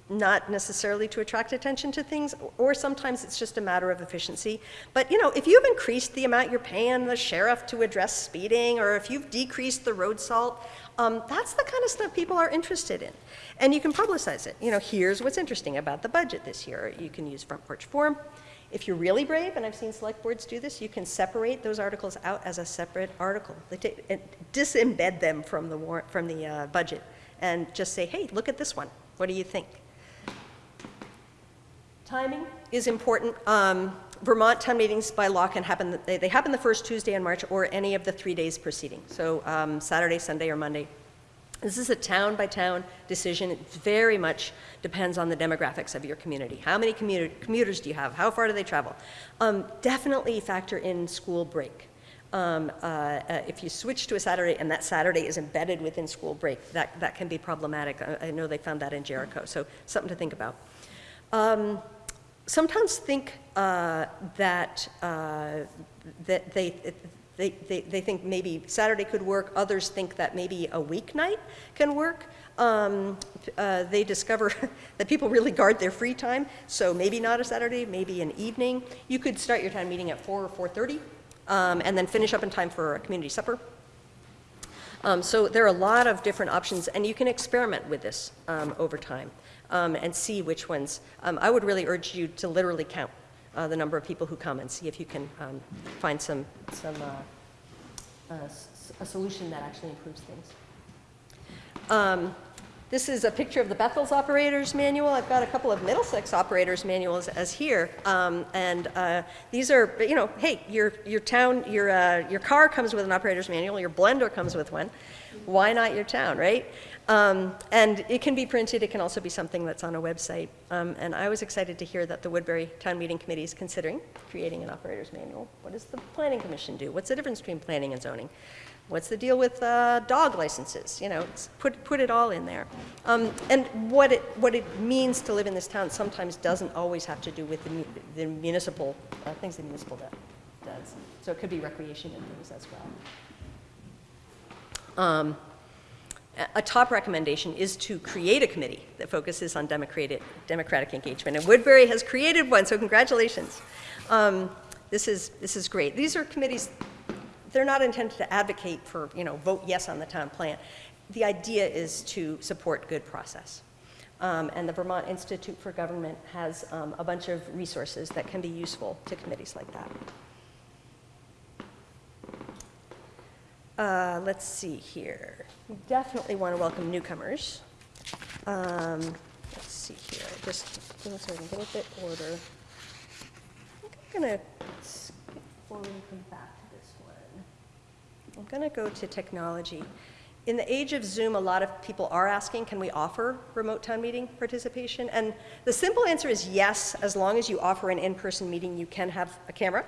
not necessarily to attract attention to things, or sometimes it's just a matter of efficiency. But you know, if you've increased the amount you're paying the sheriff to address speeding, or if you've decreased the road salt, um, that's the kind of stuff people are interested in. And you can publicize it. You know, here's what's interesting about the budget this year. You can use Front Porch Forum. If you're really brave, and I've seen select boards do this, you can separate those articles out as a separate article. They and disembed them from the from the uh, budget, and just say, hey, look at this one. What do you think? Timing is important. Um, Vermont town meetings by law can happen, they, they happen the first Tuesday in March or any of the three days preceding. So um, Saturday, Sunday, or Monday. This is a town by town decision. It very much depends on the demographics of your community. How many commuter, commuters do you have? How far do they travel? Um, definitely factor in school break. Um, uh, uh, if you switch to a Saturday and that Saturday is embedded within school break, that, that can be problematic. I, I know they found that in Jericho, so something to think about. Um, sometimes think uh, that, uh, that they, they, they, they think maybe Saturday could work. Others think that maybe a weeknight can work. Um, uh, they discover that people really guard their free time, so maybe not a Saturday, maybe an evening. You could start your town meeting at 4 or 4.30 um, and then finish up in time for a community supper. Um, so there are a lot of different options, and you can experiment with this um, over time um, and see which ones. Um, I would really urge you to literally count uh, the number of people who come and see if you can um, find some, some uh, uh, a solution that actually improves things. Um, This is a picture of the Bethel's Operators Manual. I've got a couple of Middlesex Operators Manuals as here. Um, And uh, these are, you know, hey, your, your town, your, uh, your car comes with an Operator's Manual, your blender comes with one. Why not your town, right? Um, And it can be printed, it can also be something that's on a website. Um, And I was excited to hear that the Woodbury Town Meeting Committee is considering creating an Operator's Manual. What does the Planning Commission do? What's the difference between planning and zoning? What's the deal with uh, dog licenses? You know, put, put it all in there. Um, and what it, what it means to live in this town sometimes doesn't always have to do with the, the municipal, uh, things the municipal do- does. So it could be recreation and things as well. A- a top recommendation is to create a committee that focuses on democratic, democratic engagement. And Woodbury has created one, so congratulations. Um, this, is, this is great. These are committees they're not intended to advocate for, you know, vote yes on the town plan. The idea is to support good process. Um, and the Vermont Institute for Government has um, a bunch of resources that can be useful to committees like that. Uh, let's see here. We definitely want to welcome newcomers. Um, let's see here. Just so I can get a bit order. I think I'm going to skip forward and come back to this one. I'm going to go to technology. In the age of Zoom, a lot of people are asking, can we offer remote town meeting participation? And the simple answer is yes, as long as you offer an in-person meeting, you can have a camera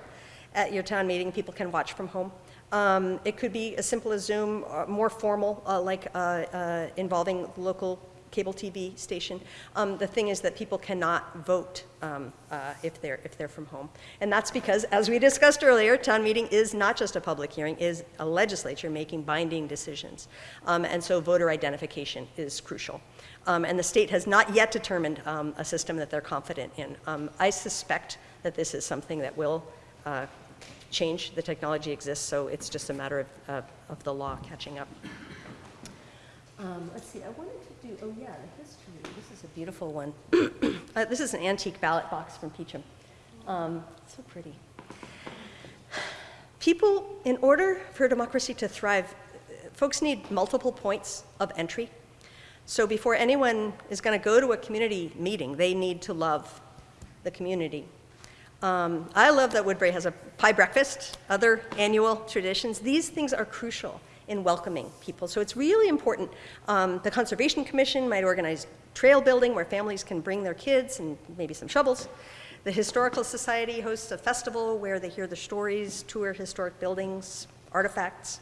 at your town meeting, people can watch from home. Um, it could be as simple as Zoom, uh, more formal, uh, like uh, uh, involving local cable TV station. Um, the thing is that people cannot vote um, uh, if they're if they're from home, and that's because, as we discussed earlier, town meeting is not just a public hearing; is a legislature making binding decisions, um, and so voter identification is crucial. Um, and the state has not yet determined um, a system that they're confident in. I suspect that this is something that will. Uh, change the technology exists so it's just a matter of, of the law catching up um, let's see, I wanted to do, oh yeah, the history. This is a beautiful one. uh, this is an antique ballot box from Peacham. Um, so pretty. People, in order for democracy to thrive, folks need multiple points of entry. So before anyone is going to go to a community meeting, they need to love the community. Um, I love that Woodbury has a pie breakfast, other annual traditions. These things are crucial in welcoming people. So it's really important. Um, the Conservation Commission might organize trail building where families can bring their kids and maybe some shovels. The Historical Society hosts a festival where they hear the stories, tour historic buildings, artifacts.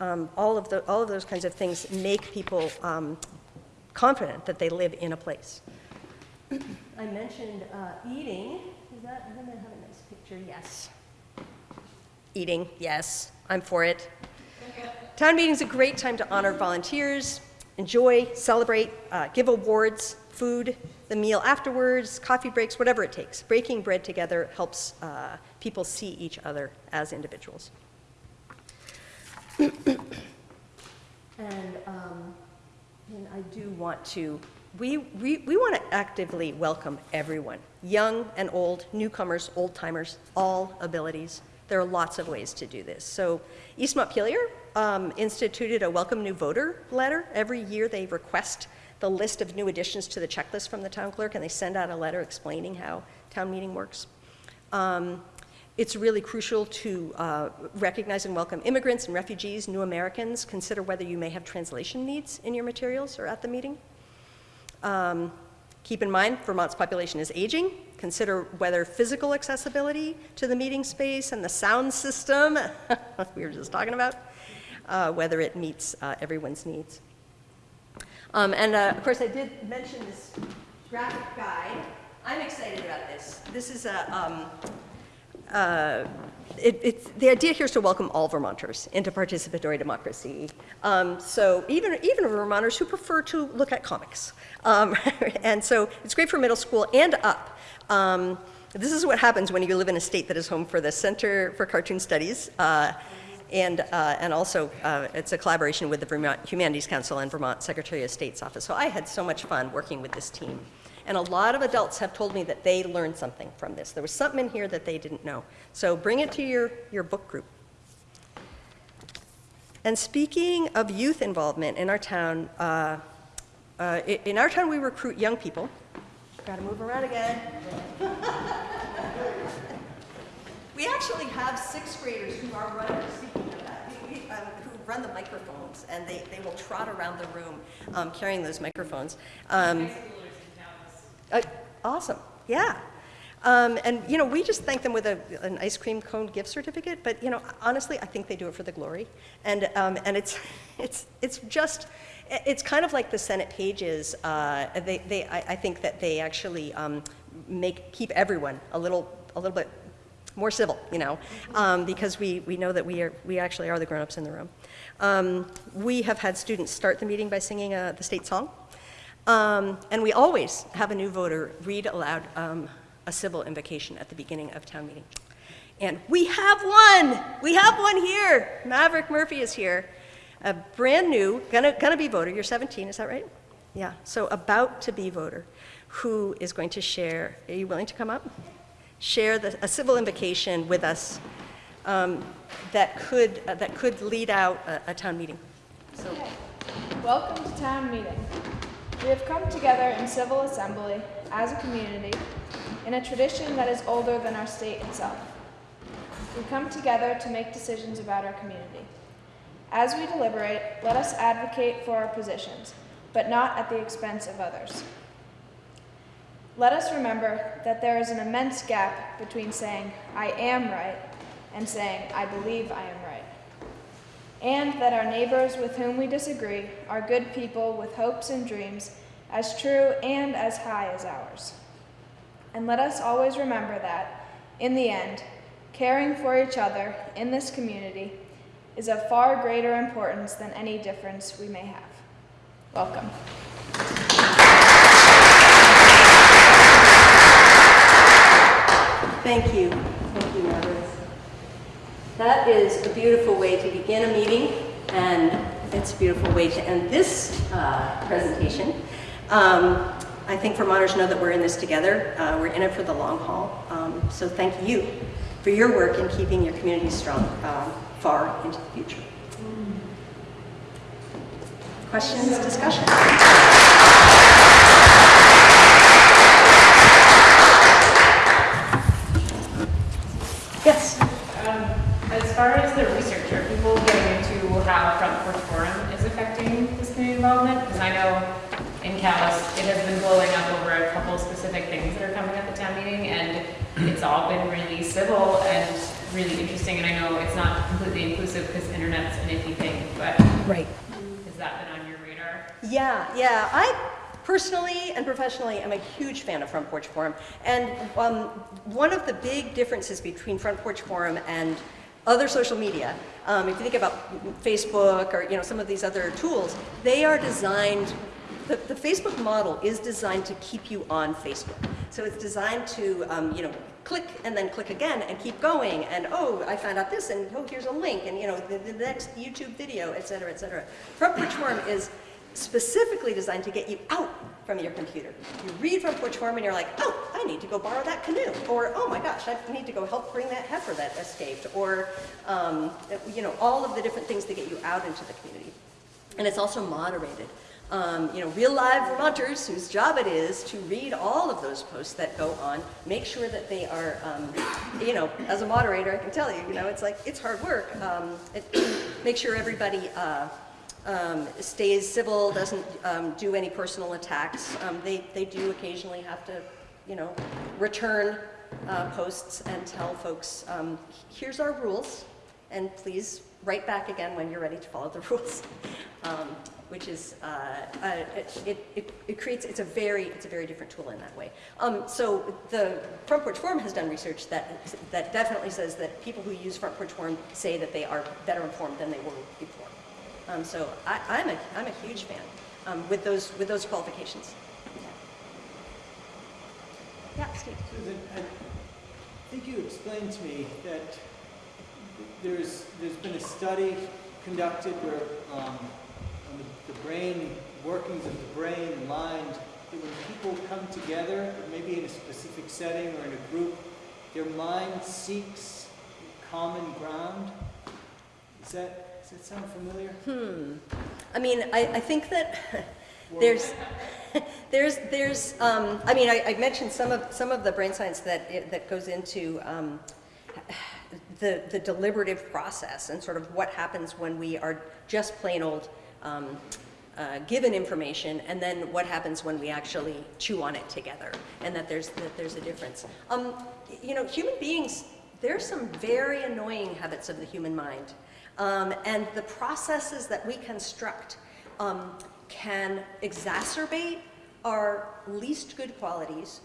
Um, all, of the, all of those kinds of things make people um, confident that they live in a place. I mentioned uh, eating. That, I'm gonna have a nice picture, yes. Eating, yes, I'm for it. Town meeting's a great time to honor volunteers, enjoy, celebrate, uh, give awards, food, the meal afterwards, coffee breaks, whatever it takes. Breaking bread together helps uh, people see each other as individuals. And, um, and I do want to, we, we, we want to actively welcome everyone, young and old, newcomers, old timers, all abilities. There are lots of ways to do this. So East Montpelier um, instituted a welcome new voter letter. Every year they request the list of new additions to the checklist from the town clerk, and they send out a letter explaining how town meeting works. Um, it's really crucial to uh, recognize and welcome immigrants and refugees, new Americans. Consider whether you may have translation needs in your materials or at the meeting. Um, keep in mind, Vermont's population is aging. Consider whether physical accessibility to the meeting space and the sound system, we were just talking about, uh, whether it meets uh, everyone's needs. Um, and uh, of course, I did mention this graphic guide. I'm excited about this. This is a, um, uh, the idea here is to welcome all Vermonters into participatory democracy. Um, so even, even Vermonters who prefer to look at comics. Um, and so it's great for middle school and up. Um, this is what happens when you live in a state that is home for the Center for Cartoon Studies. Uh, and, uh, and also, uh, it's a collaboration with the Vermont Humanities Council and Vermont Secretary of State's office. So I had so much fun working with this team. And a lot of adults have told me that they learned something from this. There was something in here that they didn't know. So bring it to your, your book group. And speaking of youth involvement in our town, uh, uh, in our town we recruit young people. Got to move around again. we actually have sixth graders who are running, um, who run the microphones, and they, they will trot around the room um, carrying those microphones. Um, uh, Awesome, yeah. Um, And, you know, we just thank them with a, an ice cream cone gift certificate, but, you know, honestly, I think they do it for the glory. And, um, and it's, it's, it's just, it's kind of like the Senate pages. uh, They, they, I, I think that they actually um, make, keep everyone a little, a little bit more civil, you know, um, because we, we know that we are, we actually are the grown-ups in the room. Um, We have had students start the meeting by singing uh, the state song. Um, And we always have a new voter read aloud um, a civil invocation at the beginning of town meeting. And we have one! We have one here! Maverick Murphy is here. A brand new, gonna, gonna be voter. You're 17, is that right? Yeah, so about to be voter, who is going to share, are you willing to come up? Share the, a civil invocation with us um, that could, uh, that could lead out a, a town meeting. So, Welcome to town meeting. We have come together in civil assembly as a community in a tradition that is older than our state itself. We come together to make decisions about our community. As we deliberate, let us advocate for our positions, but not at the expense of others. Let us remember that there is an immense gap between saying, I am right, and saying, I believe I am right and that our neighbors with whom we disagree are good people with hopes and dreams as true and as high as ours. And let us always remember that, in the end, caring for each other in this community is of far greater importance than any difference we may have. Welcome. Thank you. That is a beautiful way to begin a meeting, and it's a beautiful way to end this uh, presentation. Um, I think Vermonters know that we're in this together. Uh, we're in it for the long haul. Um, so thank you for your work in keeping your community strong um, far into the future. Questions, discussion? Yes. Um, As far as the research, are people getting into how Front Porch Forum is affecting this community involvement? Because I know in Calais, it has been blowing up over a couple specific things that are coming at the town meeting, and it's all been really civil and really interesting, and I know it's not completely inclusive because internet's an iffy thing, but Right. has that been on your radar? Yeah, yeah. I personally and professionally, I'm a huge fan of Front Porch Forum. And um, one of the big differences between Front Porch Forum and other social media, um, if you think about Facebook or you know some of these other tools, they are designed. The, the Facebook model is designed to keep you on Facebook. So it's designed to um, you know click and then click again and keep going and oh I found out this and oh here's a link and you know the, the next YouTube video et cetera et cetera. Is specifically designed to get you out from your computer. You read Front Porch Forum and you're like, oh, I need to go borrow that canoe. Or, oh my gosh, I need to go help bring that heifer that escaped. Or, um, you know, all of the different things that get you out into the community. And it's also moderated. Um, you know, real live Vermonters whose job it is to read all of those posts that go on, make sure that they are, um, you know, as a moderator, I can tell you, you know, it's like, it's hard work. Um, it, make sure everybody uh, um, stays civil, doesn't um, do any personal attacks. Um, they, they do occasionally have to, you know, return uh, posts and tell folks, um, here's our rules, and please write back again when you're ready to follow the rules. Um, which is, uh, uh, it, it, it creates, it's a very, it's a very different tool in that way. Um, so the Front Porch Forum has done research that, that definitely says that people who use Front Porch Forum say that they are better informed than they were before. Um, so I, I'm, a, I'm a huge fan um, with, those, with those qualifications. Yeah, Steve. Susan, I think you explained to me that there's, there's been a study conducted where, um, on the, the brain, workings of the brain and mind, that when people come together, maybe in a specific setting or in a group, their mind seeks common ground. Is that, does that sound familiar? Hmm. I mean, I, I think that there's, there's, there's, um, I mean, I, I mentioned some of, some of the brain science that, that goes into um, the, the deliberative process and sort of what happens when we are just plain old um, uh, given information and then what happens when we actually chew on it together and that there's, that there's a difference. Um, you know, human beings, there's some very annoying habits of the human mind. Um, and the processes that we construct um, can exacerbate our least good qualities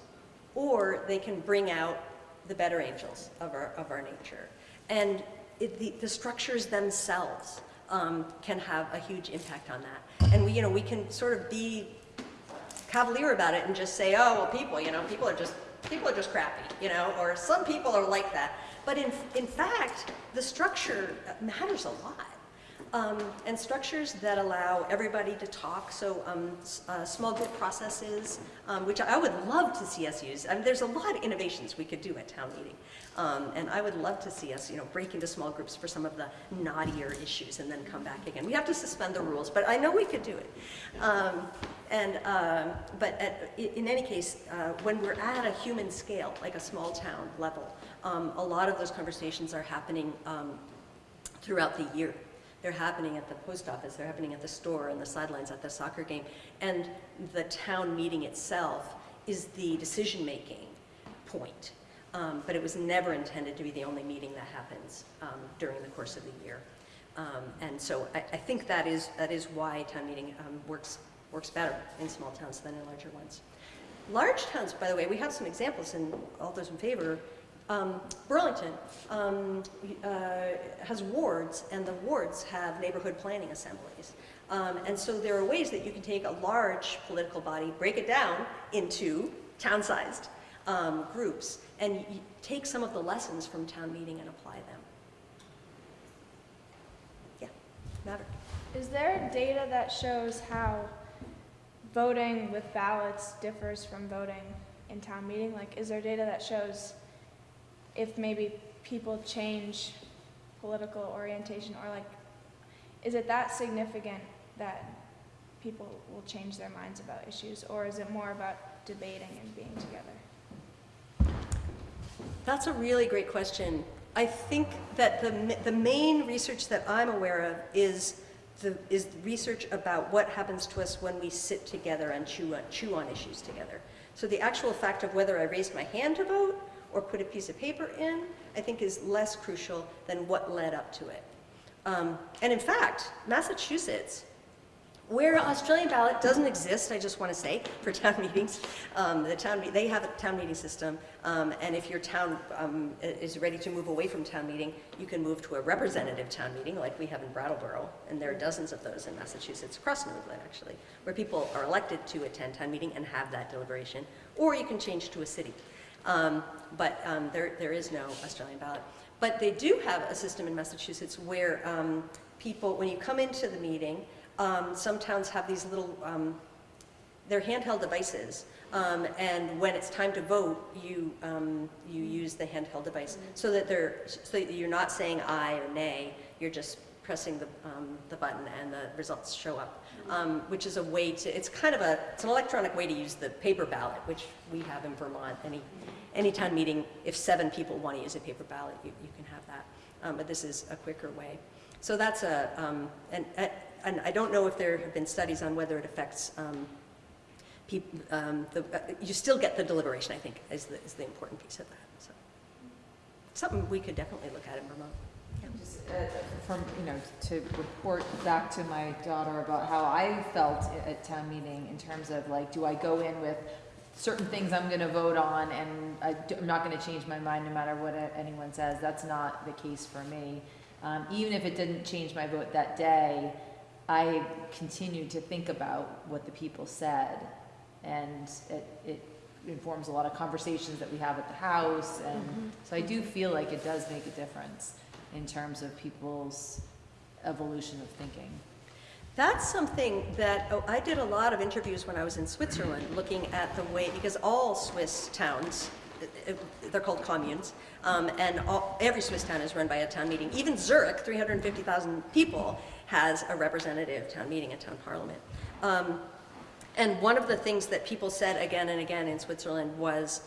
or they can bring out the better angels of our, of our nature. And it, the, the structures themselves um, can have a huge impact on that. And we, you know, we can sort of be cavalier about it and just say, oh, well, people, you know, people are just, people are just crappy, you know, or some people are like that. But in, in fact, the structure matters a lot. Um, and structures that allow everybody to talk, so um, uh, small group processes, um, which I would love to see us use. I mean, there's a lot of innovations we could do at town meeting. Um, and I would love to see us, you know, break into small groups for some of the knottier issues and then come back again. We have to suspend the rules, but I know we could do it. Um, and, uh, but at, in any case, uh, when we're at a human scale, like a small town level, a lot of those conversations are happening throughout the year. They're happening at the post office, they're happening at the store, and the sidelines at the soccer game. And the town meeting itself is the decision-making point. Um, but it was never intended to be the only meeting that happens um, during the course of the year. Um, and so I, I, think that is, that is why town meeting um, works, works better in small towns than in larger ones. Large towns, by the way, we have some examples, and all those in favor um, Burlington um, uh, has wards, and the wards have neighborhood planning assemblies. Um, and so there are ways that you can take a large political body, break it down into town-sized um, groups, and take some of the lessons from town meeting and apply them. Yeah, Maverick. Is there data that shows how voting with ballots differs from voting in town meeting? Like, is there data that shows if maybe people change political orientation or like, is it that significant that people will change their minds about issues or is it more about debating and being together? That's a really great question. I think that the, the main research that I'm aware of is the, is research about what happens to us when we sit together and chew on, chew on issues together. So the actual fact of whether I raised my hand to vote or put a piece of paper in, I think is less crucial than what led up to it. Um, and in fact, Massachusetts Where Australian ballot doesn't exist, I just want to say, for town meetings, um, the town, they have a town meeting system, um, and if your town um, is ready to move away from town meeting, you can move to a representative town meeting, like we have in Brattleboro, and there are dozens of those in Massachusetts, across New England, actually, where people are elected to attend town meeting and have that deliberation, or you can change to a city. Um, But um, there, there is no Australian ballot. But they do have a system in Massachusetts where um, people, when you come into the meeting, um, some towns have these little, um, they're handheld devices. Um, and when it's time to vote, you, you use the handheld device so that they're, so you're not saying aye or nay, you're just pressing the, the button and the results show up. Um, which is a way to, it's kind of a, it's an electronic way to use the paper ballot, which we have in Vermont. Any, any town meeting, if seven people want to use a paper ballot, you, you can have that. Um, but this is a quicker way. So that's a, um, and, and I don't know if there have been studies on whether it affects, um, peop um, the, uh, you still get the deliberation, I think, is the, is the important piece of that, so. Something we could definitely look at in Vermont. Uh, From, you know, to report back to my daughter about how I felt at town meeting in terms of like, do I go in with certain things I'm gonna vote on and I d- I'm not gonna change my mind no matter what anyone says, that's not the case for me. Um, even if it didn't change my vote that day, I continued to think about what the people said. And it, it informs a lot of conversations that we have at the house and so I do feel like it does make a difference in terms of people's evolution of thinking. That's something that, oh, I did a lot of interviews when I was in Switzerland, looking at the way, because all Swiss towns, uh, uh, they're called communes, um, and all, every Swiss town is run by a town meeting. Even Zurich, 350,000 people, has a representative town meeting, a town parliament. Um, and one of the things that people said again and again in Switzerland was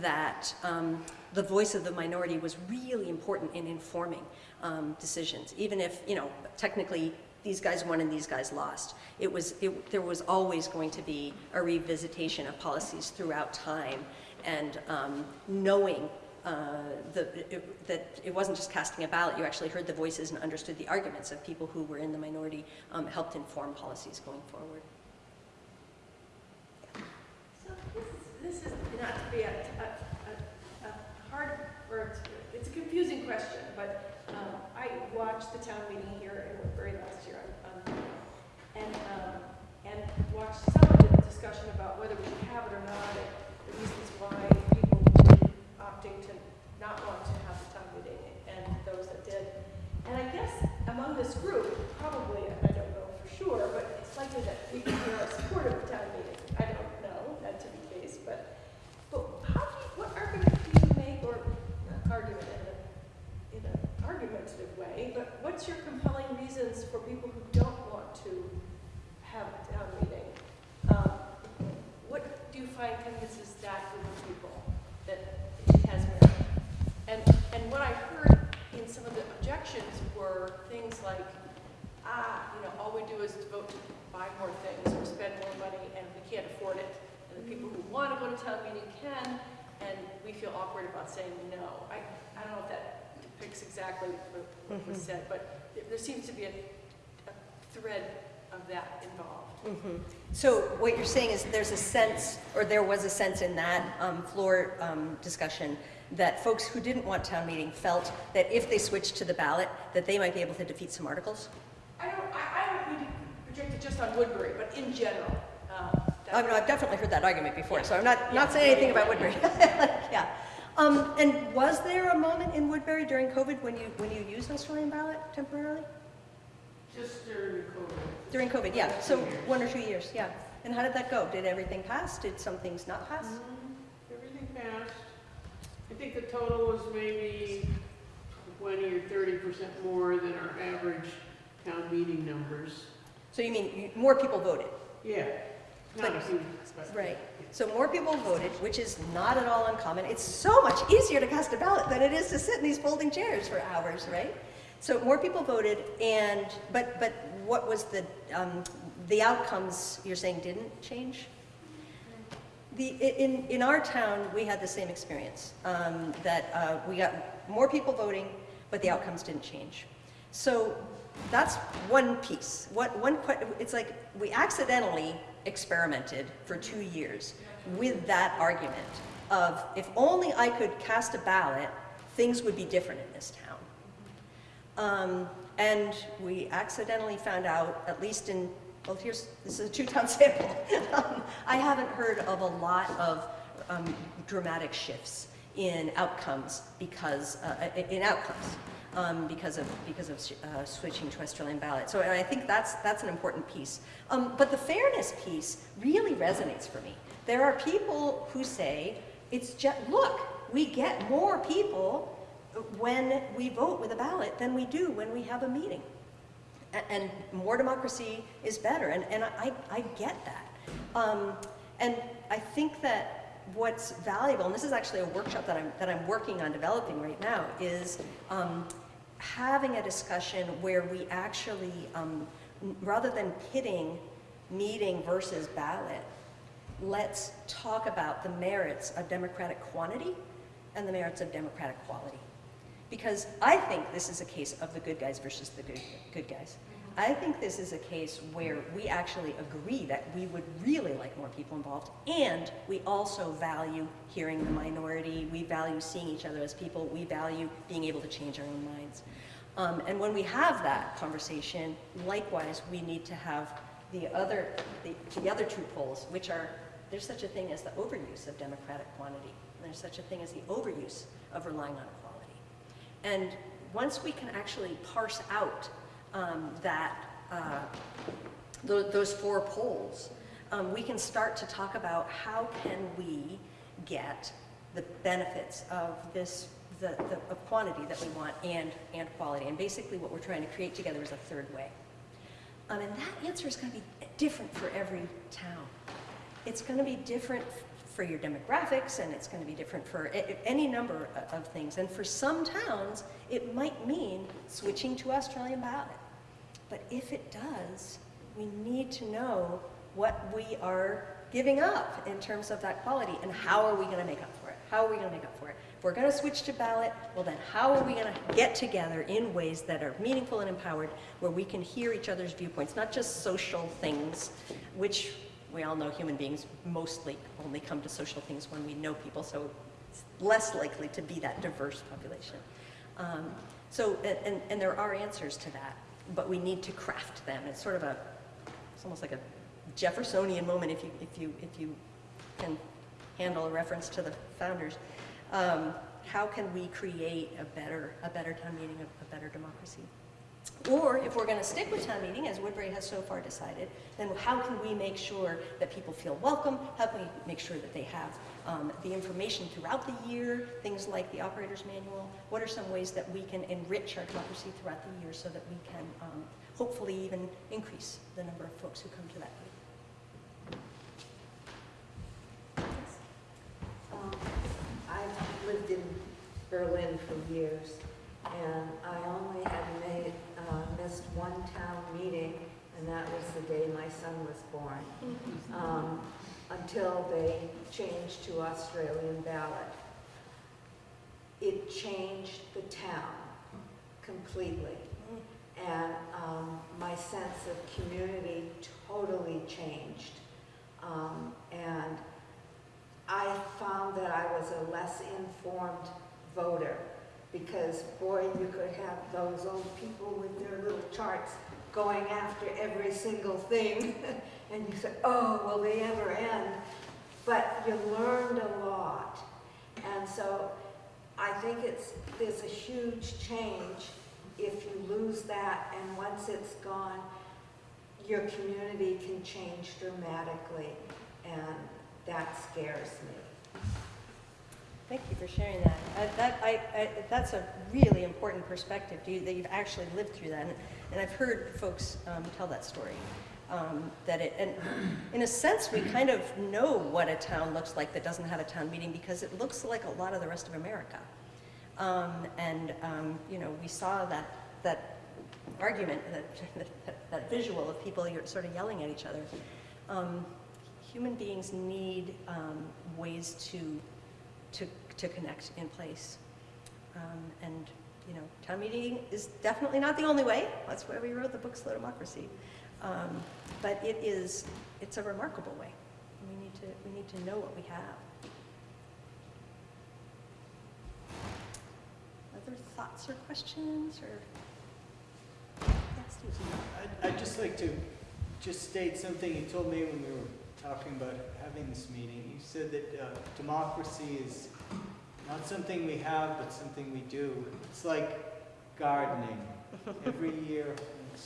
that um, the voice of the minority was really important in informing um, decisions, even if, you know, technically these guys won and these guys lost. It was, it, there was always going to be a revisitation of policies throughout time and um, knowing uh, the, it, that it wasn't just casting a ballot, you actually heard the voices and understood the arguments of people who were in the minority, um, helped inform policies going forward. So this this is not to be a hard, or it's, it's a confusing question, but, um, I watched the town meeting here in Woodbury last year, um, and, um, and watched some of the discussion about whether we should have it or not, and the reasons why people were opting to not want to have the town meeting, and those that did. And I guess among this group, probably, and I don't know for sure, but it's likely that people here are supportive of town meeting. I don't know that to be the case, but, but how do you, what argument do you make, or not argument in a, in an argumentative way, but what's your compelling reasons for people who don't want to have a town meeting? Um, What do you find convinces that group of people that it has merit? And, and what I heard in some of the objections were things like, ah, you know, all we do is vote to buy more things or spend more money and we can't afford it. And the people who want to go to town meeting can, and we feel awkward about saying no. I, I don't know if that exactly what what was said, but there, seems to be a, a thread of that involved. So what you're saying is there's a sense, or there was a sense in that um, floor um, discussion, that folks who didn't want town meeting felt that if they switched to the ballot, that they might be able to defeat some articles? I don't, I, I don't mean to project it just on Woodbury, but in general. um, I mean, I've definitely heard that argument before, so I'm not, Yeah. not saying anything about Woodbury. Yeah. Um, And was there a moment in Woodbury during COVID when you, when you used Australian ballot temporarily? Just during COVID. During COVID, yeah, so one or two years, yeah. And how did that go? Did everything pass? Did some things not pass? Mm-hmm. Everything passed. I think the total was maybe twenty or thirty percent more than our average town meeting numbers. So you mean more people voted? Yeah, not a But- but- Right. So more people voted, which is not at all uncommon. It's so much easier to cast a ballot than it is to sit in these folding chairs for hours, right? So more people voted, and but but what was the um, the outcomes? You're saying didn't change. The, in, in our town, we had the same experience, um, that uh, we got more people voting, but the outcomes didn't change. So that's one piece. What, one, it's like we accidentally experimented for two years with that argument of if only I could cast a ballot, things would be different in this town. Um, and we accidentally found out, at least in, well, here's, this is a two-town sample. Um, I haven't heard of a lot of um, dramatic shifts in outcomes because, uh, in outcomes, um, because of, because of uh, switching to Australian ballot. So I think that's, that's an important piece. Um, but the fairness piece really resonates for me. There are people who say, it's just, look, we get more people when we vote with a ballot than we do when we have a meeting. And more democracy is better, and, and I, I get that. Um, and I think that what's valuable, and this is actually a workshop that I'm, that I'm working on developing right now, is um, having a discussion where we actually, um, rather than pitting meeting versus ballot, let's talk about the merits of democratic quantity and the merits of democratic quality. Because I think this is a case of the good guys versus the good, good guys. I think this is a case where we actually agree that we would really like more people involved, and we also value hearing the minority, we value seeing each other as people, we value being able to change our own minds. Um, and when we have that conversation, likewise, we need to have the other, the, the other two poles, which are, there's such a thing as the overuse of democratic quantity, and there's such a thing as the overuse of relying on equality. And once we can actually parse out um, that, uh, tho- those four poles, um, we can start to talk about how can we get the benefits of this, the, the of quantity that we want and, and quality. And basically what we're trying to create together is a third way. Um, and that answer is going to be different for every town. It's going to be different for your demographics, and it's going to be different for any number of things. And for some towns, it might mean switching to Australian ballot. But if it does, we need to know what we are giving up in terms of that quality, and how are we going to make up for it? How are we going to make up for it? If we're going to switch to ballot, well then how are we going to get together in ways that are meaningful and empowered, where we can hear each other's viewpoints, not just social things, which we all know human beings mostly only come to social things when we know people, so it's less likely to be that diverse population. Um, so, and, and, and there are answers to that, but we need to craft them. It's sort of a, it's almost like a Jeffersonian moment if you, if you, if you can handle a reference to the founders. Um, how can we create a better, a better town meeting, a, a better democracy? Or if we're going to stick with town meeting, as Woodbury has so far decided, then how can we make sure that people feel welcome? How can we make sure that they have um, the information throughout the year, things like the operator's manual? What are some ways that we can enrich our democracy throughout the year so that we can um, hopefully even increase the number of folks who come to that group? Um, I've lived in Berlin for years, and I only had made, uh, missed one town meeting, and that was the day my son was born, um, until they changed to Australian ballot. It changed the town completely, and um, my sense of community totally changed. Um, And I found that I was a less informed voter because boy, you could have those old people with their little charts going after every single thing. and you said, oh, will they ever end? But you learned a lot. And so I think it's, there's a huge change if you lose that and once it's gone, your community can change dramatically. And that scares me. Thank you for sharing that. That I, I, that's a really important perspective, you, that you've actually lived through that. And, and I've heard folks um, tell that story. Um, that it, and in a sense, we kind of know what a town looks like that doesn't have a town meeting because it looks like a lot of the rest of America. Um, and, um, you know, we saw that, that argument, that, that, that visual of people you're sort of yelling at each other. Um, human beings need um, ways to, to, to connect in place. Um, and you know, town meeting is definitely not the only way. That's why we wrote the book Slow Democracy. Um, but it is, it's a remarkable way. We need to, we need to know what we have. Other thoughts or questions or? I'd, I'd just like to just state something you told me when we were talking about having this meeting. You said that uh, democracy is not something we have, but something we do. It's like gardening. Every year,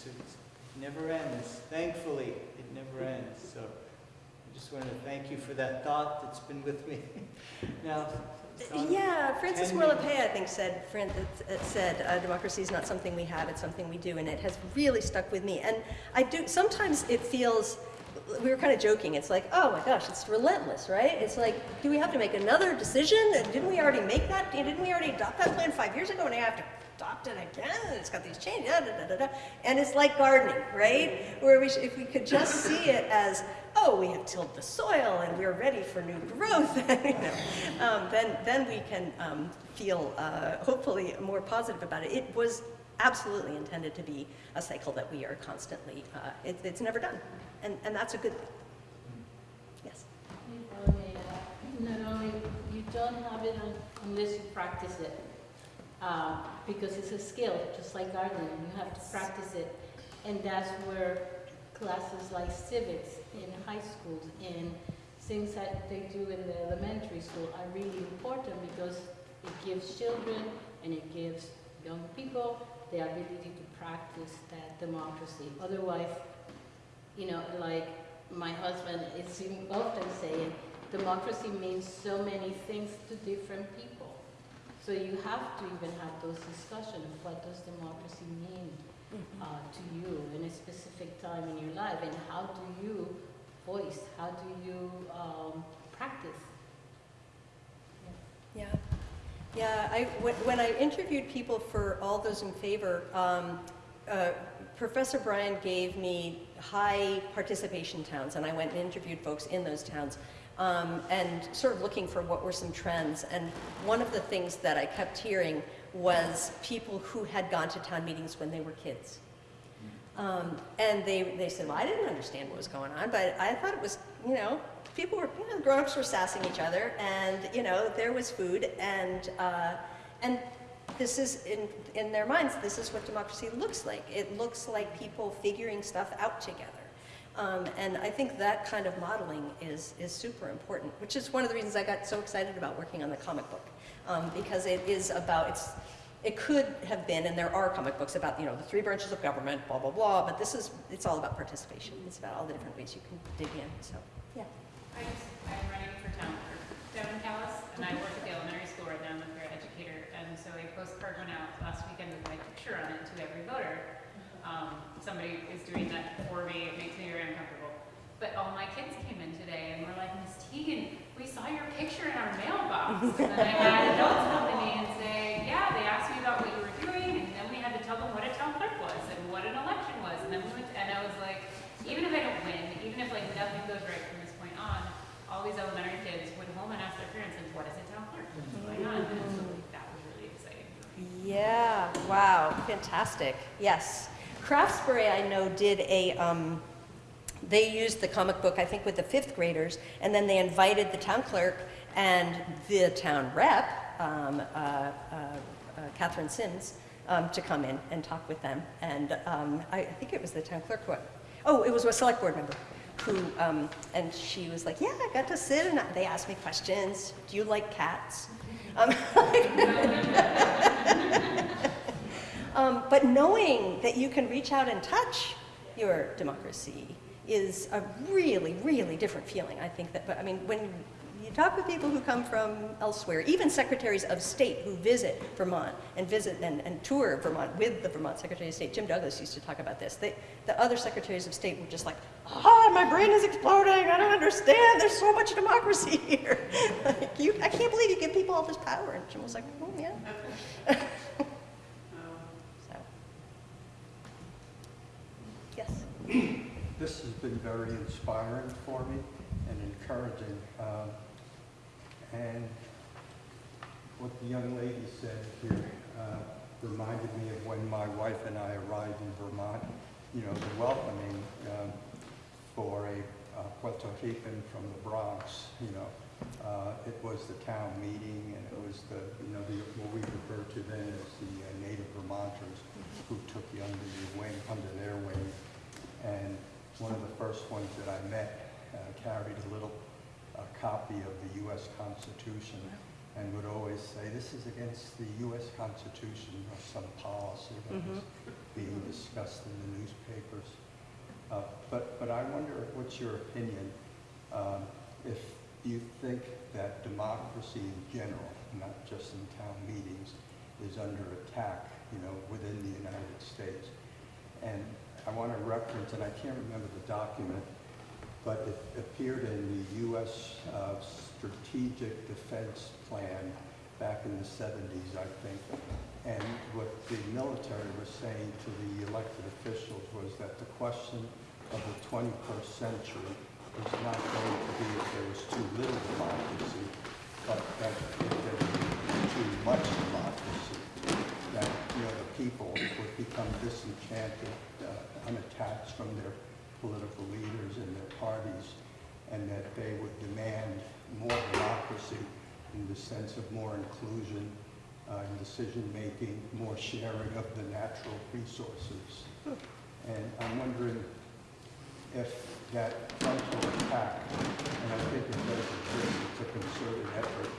it never ends. Thankfully, it never ends. So I just wanted to thank you for that thought that's been with me. now, Yeah, Francis ten I think, said, said, uh, democracy is not something we have, it's something we do, and it has really stuck with me. And I do, sometimes it feels, we were kind of joking, it's like, oh my gosh, it's relentless, right? It's like, do we have to make another decision? And Didn't we already make that, didn't we already adopt that plan five years ago, and I have to adopt it again, it's got these changes, da, da, da, da. And it's like gardening, right? Where we, if we could just see it as, oh, we have tilled the soil and we're ready for new growth, you know, um, then, then we can um, feel uh, hopefully more positive about it. It was absolutely intended to be a cycle that we are constantly, uh, it, it's never done. And, and that's a good thing. Yes. Not only, you don't have it unless you practice it, uh, because it's a skill, just like gardening, you have to practice it. And that's where classes like civics in high schools and things that they do in the elementary school are really important because it gives children and it gives young people the ability to practice that democracy. Otherwise, you know, like my husband is often saying, democracy means so many things to different people. So you have to even have those discussions. of What does democracy mean uh, to you in a specific time in your life? And how do you voice? How do you um, practice? Yeah. Yeah, I, when, when I interviewed people for all those in favor, um, uh, Professor Bryan gave me high participation towns, and I went and interviewed folks in those towns, um, and sort of looking for what were some trends. And one of the things that I kept hearing was people who had gone to town meetings when they were kids. Um, and they, they said, well, I didn't understand what was going on, but I thought it was, you know, people were, you know, grown-ups were sassing each other, and, you know, there was food, and, uh, and this is, in, in their minds, this is what democracy looks like. It looks like people figuring stuff out together. Um, and I think that kind of modeling is, is super important, which is one of the reasons I got so excited about working on the comic book, um, because it is about, it's, it could have been, and there are comic books about, you know, the three branches of government, blah, blah, blah, but this is, it's all about participation. It's about all the different ways you can dig in, so, yeah. I I'm running for town down in Calais, and I work at the elementary school right now, I'm a career educator, and so a postcard went out last weekend with my picture on it to every voter. Um, somebody is doing that for me, it makes me very uncomfortable. But all my kids came in today and were like, Miss Teagan, we saw your picture in our mailbox. And then I had adults come to me and say, yeah, they asked me about what you were doing, and then we had to tell them what a town clerk was and what an election was. And then we went, and I was like, even if I don't win, even if like nothing goes right from this point on, all these elementary kids went home and asked their parents, and what is a town clerk? What's going on? And so like, that was really exciting for me. Yeah, wow, fantastic. Yes. Craftsbury, I know, did a, um, they used the comic book, I think, with the fifth graders, and then they invited the town clerk and the town rep, um, uh, uh, uh, Katherine Sims, um, to come in and talk with them. And um, I, I think it was the town clerk, who, Oh, it was a select board member who, um, and she was like, yeah, I got to sit and they asked me questions. Do you like cats? Um, Um, but knowing that you can reach out and touch your democracy is a really, really different feeling. I think that, but I mean, when talk with people who come from elsewhere, even secretaries of state who visit Vermont and visit and, and tour Vermont with the Vermont Secretary of State, Jim Douglas used to talk about this. They, the other secretaries of state were just like, ah, my brain is exploding. I don't understand. There's so much democracy here. like, you, I can't believe you give people all this power. And Jim was like, oh, yeah. So. Yes. This has been very inspiring for me and encouraging. Um, And what the young lady said here, uh, reminded me of when my wife and I arrived in Vermont, you know, the welcoming um, for a uh, Puerto Rican from the Bronx, you know. Uh, It was the town meeting, and it was the, you know, the, what we refer to then as the uh, native Vermonters who took you under your wing, under their wing. And one of the first ones that I met uh, carried a little uh, copy of the U.S. Constitution and would always say, this is against the U.S. Constitution or some policy that was being discussed in the newspapers. Uh, But, but I wonder, what's your opinion, um, if you think that democracy in general, not just in town meetings, is under attack, you know, within the United States? And I want to reference, and I can't remember the document, but it appeared in the U.S. uh, Strategic Defense Plan back in the 70s, I think. And what the military was saying to the elected officials was that the question of the 21st century was not going to be if there was too little democracy, but that if there was too much democracy, that, you know, the people would become disenchanted, uh, unattached from their political leaders and their parties, and that they would demand more democracy in the sense of more inclusion uh, in decision-making, more sharing of the natural resources. And I'm wondering if that frontal attack, and I think it does exist, it's a concerted effort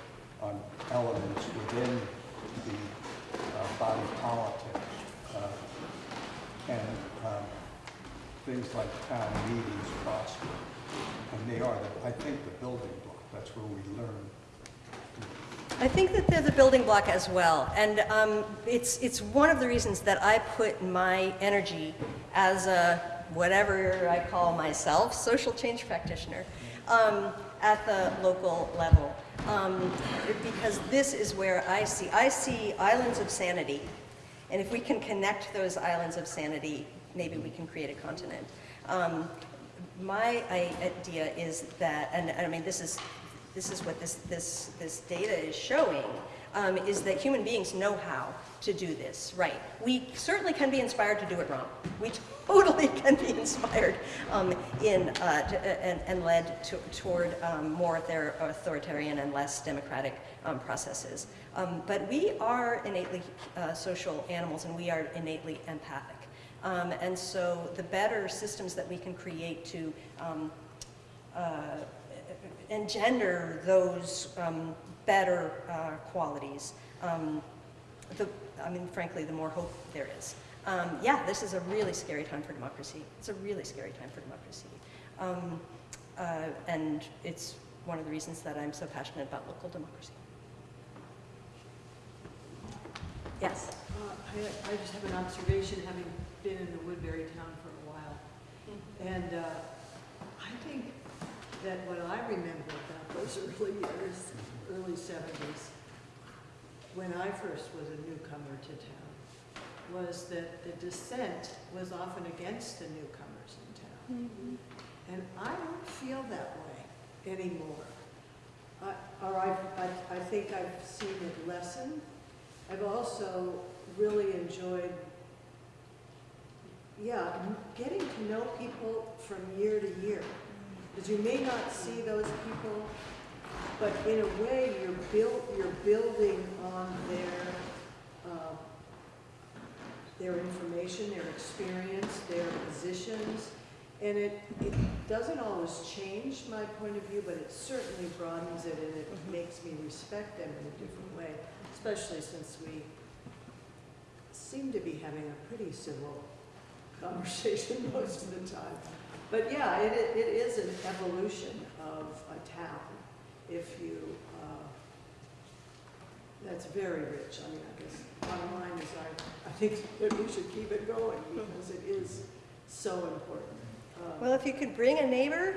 on elements within the uh, body politic, uh, can um, things like town meetings prosper. And they are, the- I think, the building block. That's where we learn. I think that they're the building block as well, and um, it's, it's one of the reasons that I put my energy as a, whatever I call myself, social change practitioner, um, at the local level. Um, because this is where I see, I see islands of sanity, and if we can connect those islands of sanity, maybe we can create a continent. Um, my idea is that, and I mean, this is, this is what this, this, this data is showing, um, is that human beings know how to do this right. We certainly can be inspired to do it wrong. We totally can be inspired um, in, uh, to, uh, and, and led to, toward um, more authoritarian and less democratic um, processes. Um, but we are innately uh, social animals and we are innately empathic. Um, and so the better systems that we can create to um, uh, engender those um, better uh, qualities, um, the, I mean, frankly, the more hope there is. Um, yeah, this is a really scary time for democracy. It's a really scary time for democracy. Um, uh, and it's one of the reasons that I'm so passionate about local democracy. Yes? Uh, I, I just have an observation, having been in the Woodbury town for a while. And uh, I think that what I remember about those early years, early seventies, when I first was a newcomer to town, was that the dissent was often against the newcomers in town. And I don't feel that way anymore. I, or I, I, I think I've seen it lessen. I've also really enjoyed, yeah, getting to know people from year to year. Because you may not see those people, but in a way, you're built, you're building on their, uh, their information, their experience, their positions. And it, it doesn't always change my point of view, but it certainly broadens it and it makes me respect them in a different way, especially since we seem to be having a pretty civil conversation most of the time. But yeah, it, it it is an evolution of a town if you, uh, that's very rich. I mean, I guess bottom line is I, I think that we should keep it going because it is so important. Um, Well, if you could bring a neighbor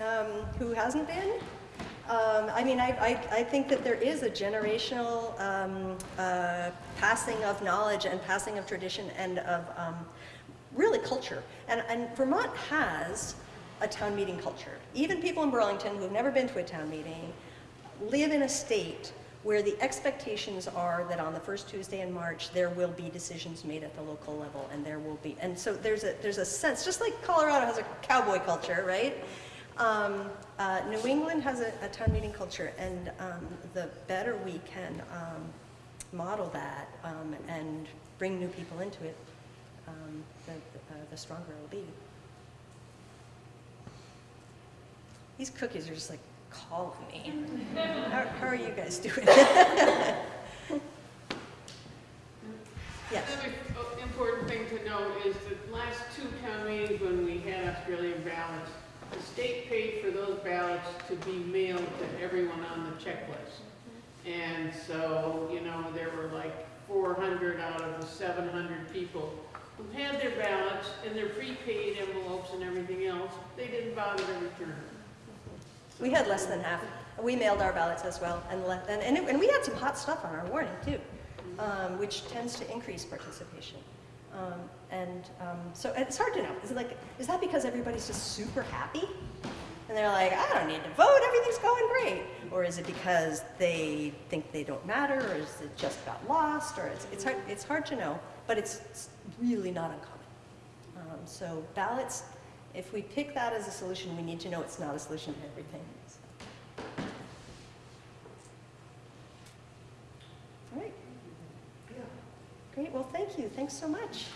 um, who hasn't been, um, I mean, I, I, I think that there is a generational um, uh, passing of knowledge and passing of tradition and of um, really culture. And, and Vermont has a town meeting culture. Even people in Burlington who've never been to a town meeting live in a state where the expectations are that on the first Tuesday in March, there will be decisions made at the local level, and there will be, and so there's a, there's a sense, just like Colorado has a cowboy culture, right? Um, uh, New England has a, a town meeting culture, and um, the better we can um, model that um, and bring new people into it, um, the, uh, the stronger it'll be. These cookies are just like calling me. How, how are you guys doing? Yes. Another uh, important thing to note is the last two town meetings when we had Australian ballots, the state paid for those ballots to be mailed to everyone on the checklist. And so, you know, there were like four hundred out of the seven hundred people who had their ballots and their prepaid envelopes and everything else, they didn't bother to return them. We had less than half. We mailed our ballots as well, and, and, and, it- and we had some hot stuff on our warning too, um, which tends to increase participation. Um, and um, so it's hard to know. Is it like, is that because everybody's just super happy? And they're like, I don't need to vote, everything's going great. Or is it because they think they don't matter, or is it just got lost, or it's, it's, hard, it's hard to know, but it's, really not uncommon. Um, so ballots, if we pick that as a solution, we need to know it's not a solution to everything. All right. Great, well, thank you, thanks so much.